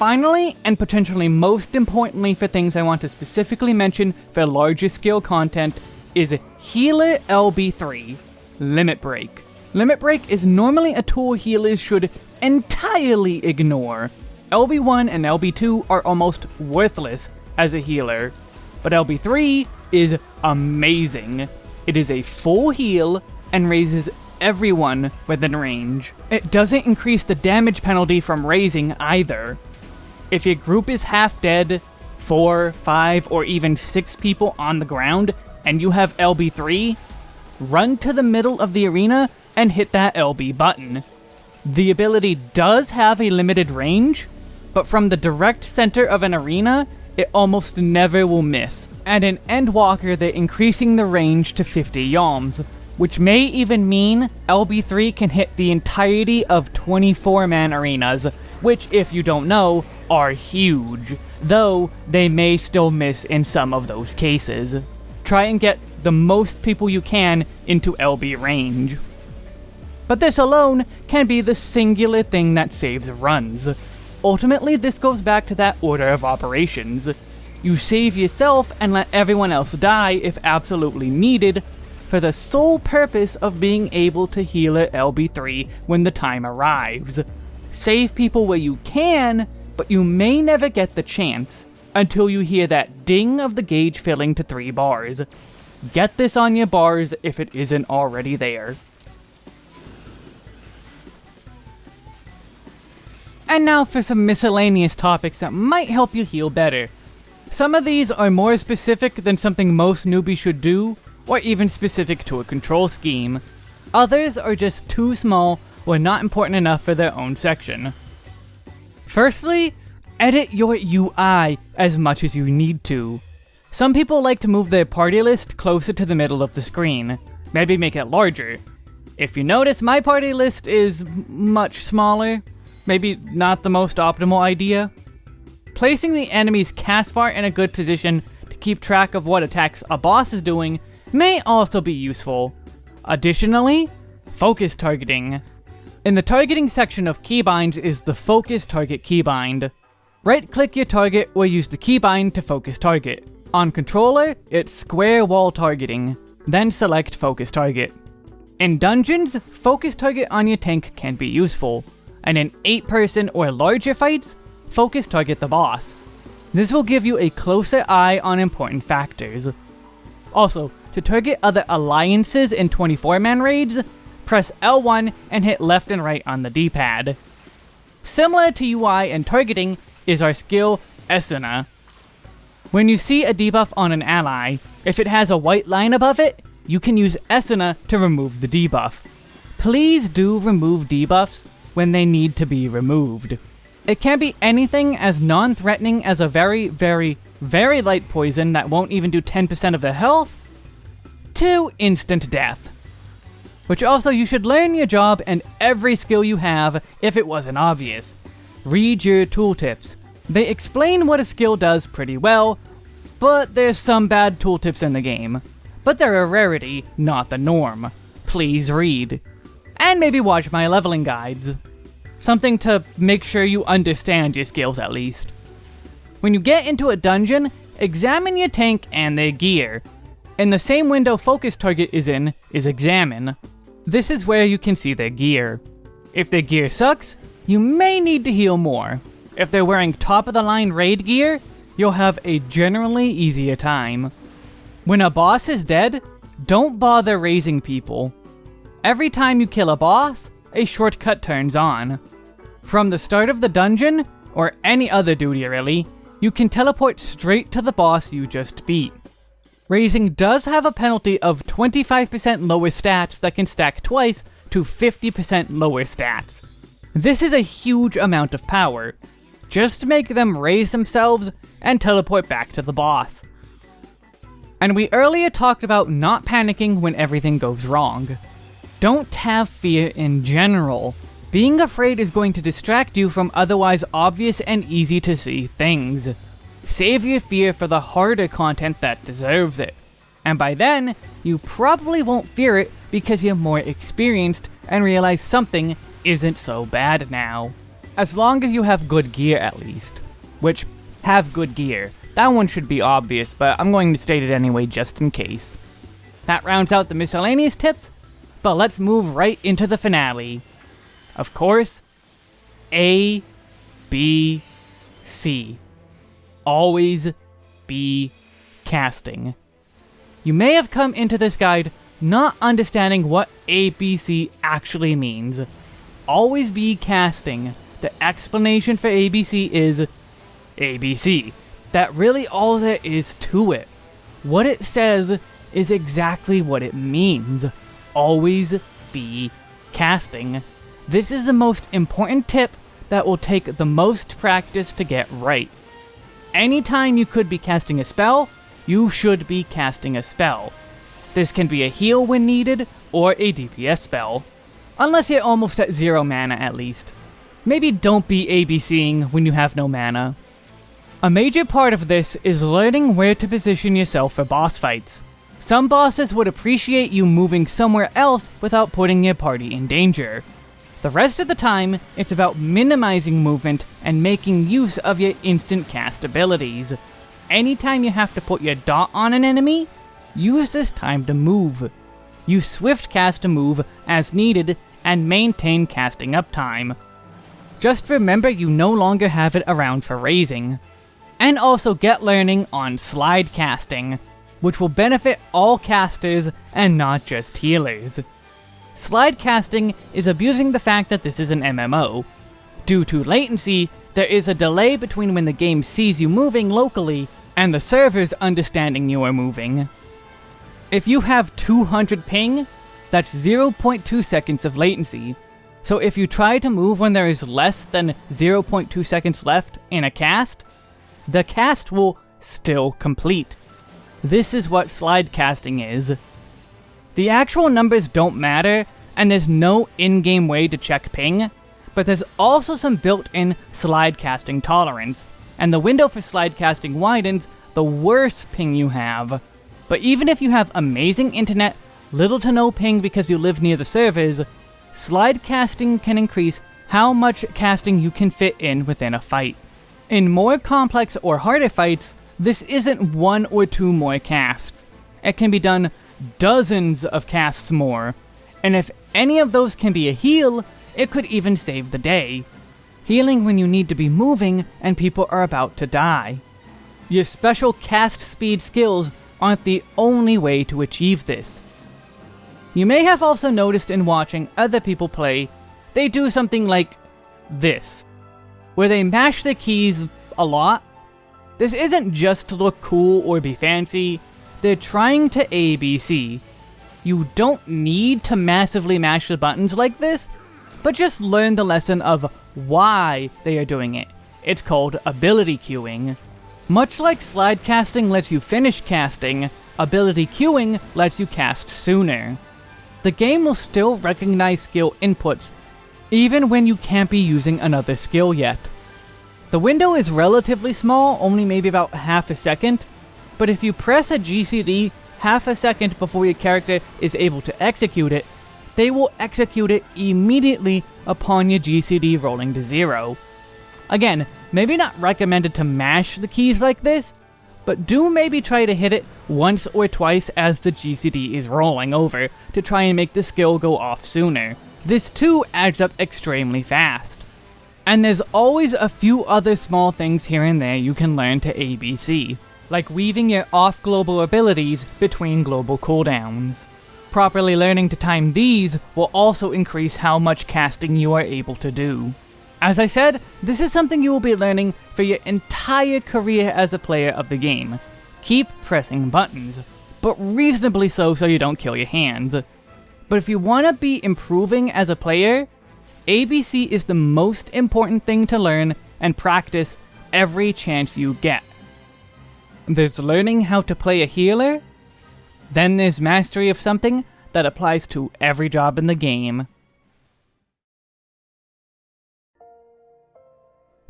Finally, and potentially most importantly for things I want to specifically mention for larger scale content, is Healer LB3, Limit Break. Limit Break is normally a tool healers should entirely ignore. LB1 and LB2 are almost worthless as a healer, but LB3 is amazing. It is a full heal and raises everyone within range. It doesn't increase the damage penalty from raising either, if your group is half dead, four, five, or even six people on the ground, and you have LB3, run to the middle of the arena and hit that LB button. The ability does have a limited range, but from the direct center of an arena, it almost never will miss. And in Endwalker, they're increasing the range to 50 yalms, which may even mean LB3 can hit the entirety of 24-man arenas, which, if you don't know, are huge, though they may still miss in some of those cases. Try and get the most people you can into LB range. But this alone can be the singular thing that saves runs. ultimately this goes back to that order of operations. You save yourself and let everyone else die if absolutely needed, for the sole purpose of being able to heal at LB3 when the time arrives. Save people where you can, but you may never get the chance until you hear that ding of the gauge filling to 3 bars. Get this on your bars if it isn't already there. And now for some miscellaneous topics that might help you heal better. Some of these are more specific than something most newbies should do, or even specific to a control scheme. Others are just too small or not important enough for their own section. Firstly, edit your UI as much as you need to. Some people like to move their party list closer to the middle of the screen, maybe make it larger. If you notice, my party list is much smaller, maybe not the most optimal idea. Placing the enemy's cast bar in a good position to keep track of what attacks a boss is doing may also be useful. Additionally, focus targeting. In the targeting section of keybinds is the focus target keybind. Right-click your target or use the keybind to focus target. On controller, it's square wall targeting, then select focus target. In dungeons, focus target on your tank can be useful, and in 8 person or larger fights, focus target the boss. This will give you a closer eye on important factors. Also, to target other alliances in 24-man raids, press L1 and hit left and right on the D-pad. Similar to UI and targeting is our skill Esuna. When you see a debuff on an ally, if it has a white line above it, you can use Esuna to remove the debuff. Please do remove debuffs when they need to be removed. It can be anything as non-threatening as a very, very, very light poison that won't even do 10% of the health, to instant death. Which also you should learn your job and every skill you have if it wasn't obvious. Read your tooltips. They explain what a skill does pretty well, but there's some bad tooltips in the game. But they're a rarity, not the norm. Please read. And maybe watch my leveling guides. Something to make sure you understand your skills at least. When you get into a dungeon, examine your tank and their gear. In the same window focus target is in is examine. This is where you can see their gear. If their gear sucks, you may need to heal more. If they're wearing top of the line raid gear, you'll have a generally easier time. When a boss is dead, don't bother raising people. Every time you kill a boss, a shortcut turns on. From the start of the dungeon, or any other duty really, you can teleport straight to the boss you just beat. Raising does have a penalty of 25% lower stats that can stack twice to 50% lower stats. This is a huge amount of power. Just make them raise themselves and teleport back to the boss. And we earlier talked about not panicking when everything goes wrong. Don't have fear in general. Being afraid is going to distract you from otherwise obvious and easy to see things. Save your fear for the harder content that deserves it. And by then, you probably won't fear it because you're more experienced and realize something isn't so bad now. As long as you have good gear at least. Which, have good gear. That one should be obvious, but I'm going to state it anyway just in case. That rounds out the miscellaneous tips, but let's move right into the finale. Of course, A, B, C. Always be casting. You may have come into this guide not understanding what ABC actually means. Always be casting. The explanation for ABC is ABC. That really all there is to it. What it says is exactly what it means. Always be casting. This is the most important tip that will take the most practice to get right. Anytime you could be casting a spell, you should be casting a spell. This can be a heal when needed, or a DPS spell. Unless you're almost at zero mana at least. Maybe don't be ABCing when you have no mana. A major part of this is learning where to position yourself for boss fights. Some bosses would appreciate you moving somewhere else without putting your party in danger. The rest of the time, it's about minimizing movement and making use of your instant cast abilities. Anytime you have to put your dot on an enemy, use this time to move. You swift cast a move as needed and maintain casting uptime. Just remember you no longer have it around for raising. And also get learning on slide casting, which will benefit all casters and not just healers. Slide casting is abusing the fact that this is an MMO. Due to latency, there is a delay between when the game sees you moving locally and the servers understanding you are moving. If you have 200 ping, that's 0.2 seconds of latency. So if you try to move when there is less than 0.2 seconds left in a cast, the cast will still complete. This is what slide casting is. The actual numbers don't matter, and there's no in-game way to check ping, but there's also some built-in slide casting tolerance, and the window for slide casting widens the worse ping you have. But even if you have amazing internet, little to no ping because you live near the servers, slide casting can increase how much casting you can fit in within a fight. In more complex or harder fights, this isn't one or two more casts. It can be done dozens of casts more, and if any of those can be a heal, it could even save the day. Healing when you need to be moving and people are about to die. Your special cast speed skills aren't the only way to achieve this. You may have also noticed in watching other people play, they do something like this, where they mash the keys a lot. This isn't just to look cool or be fancy, they're trying to ABC. You don't need to massively mash the buttons like this, but just learn the lesson of why they are doing it. It's called ability queuing. Much like slide casting lets you finish casting, ability queuing lets you cast sooner. The game will still recognize skill inputs, even when you can't be using another skill yet. The window is relatively small, only maybe about half a second, but if you press a GCD half a second before your character is able to execute it, they will execute it immediately upon your GCD rolling to zero. Again, maybe not recommended to mash the keys like this, but do maybe try to hit it once or twice as the GCD is rolling over to try and make the skill go off sooner. This too adds up extremely fast. And there's always a few other small things here and there you can learn to ABC, like weaving your off-global abilities between global cooldowns. Properly learning to time these will also increase how much casting you are able to do. As I said, this is something you will be learning for your entire career as a player of the game. Keep pressing buttons, but reasonably so so you don't kill your hands. But if you want to be improving as a player, ABC is the most important thing to learn and practice every chance you get. There's learning how to play a healer, then there's mastery of something that applies to every job in the game.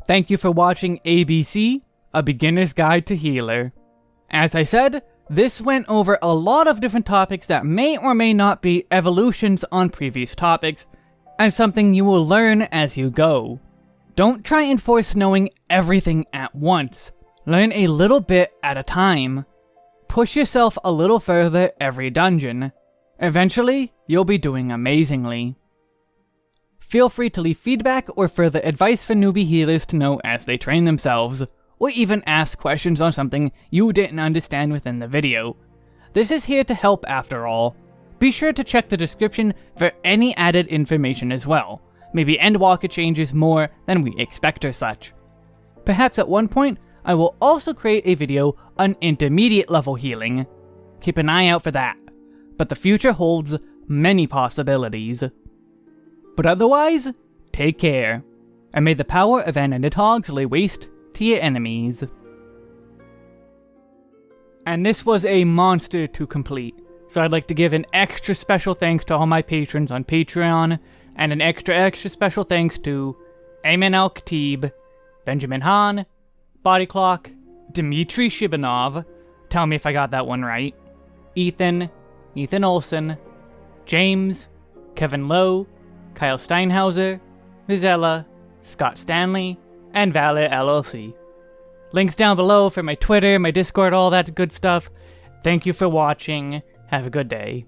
Thank you for watching ABC, A Beginner's Guide to Healer. As I said, this went over a lot of different topics that may or may not be evolutions on previous topics, and something you will learn as you go. Don't try and force knowing everything at once. Learn a little bit at a time. Push yourself a little further every dungeon. Eventually, you'll be doing amazingly. Feel free to leave feedback or further advice for newbie healers to know as they train themselves, or even ask questions on something you didn't understand within the video. This is here to help after all. Be sure to check the description for any added information as well. Maybe Endwalker changes more than we expect or such. Perhaps at one point, I will also create a video on intermediate level healing. Keep an eye out for that. But the future holds many possibilities. But otherwise, take care, and may the power of Ananithogs lay waste to your enemies. And this was a monster to complete, so I'd like to give an extra special thanks to all my patrons on Patreon, and an extra extra special thanks to Ayman Al Khatib, Benjamin Hahn, Body Clock, Dmitry Shibanov, tell me if I got that one right, Ethan, Ethan Olson, James, Kevin Lowe, Kyle Steinhauser, Rizella, Scott Stanley, and Valor LLC. Links down below for my Twitter, my Discord, all that good stuff. Thank you for watching. Have a good day.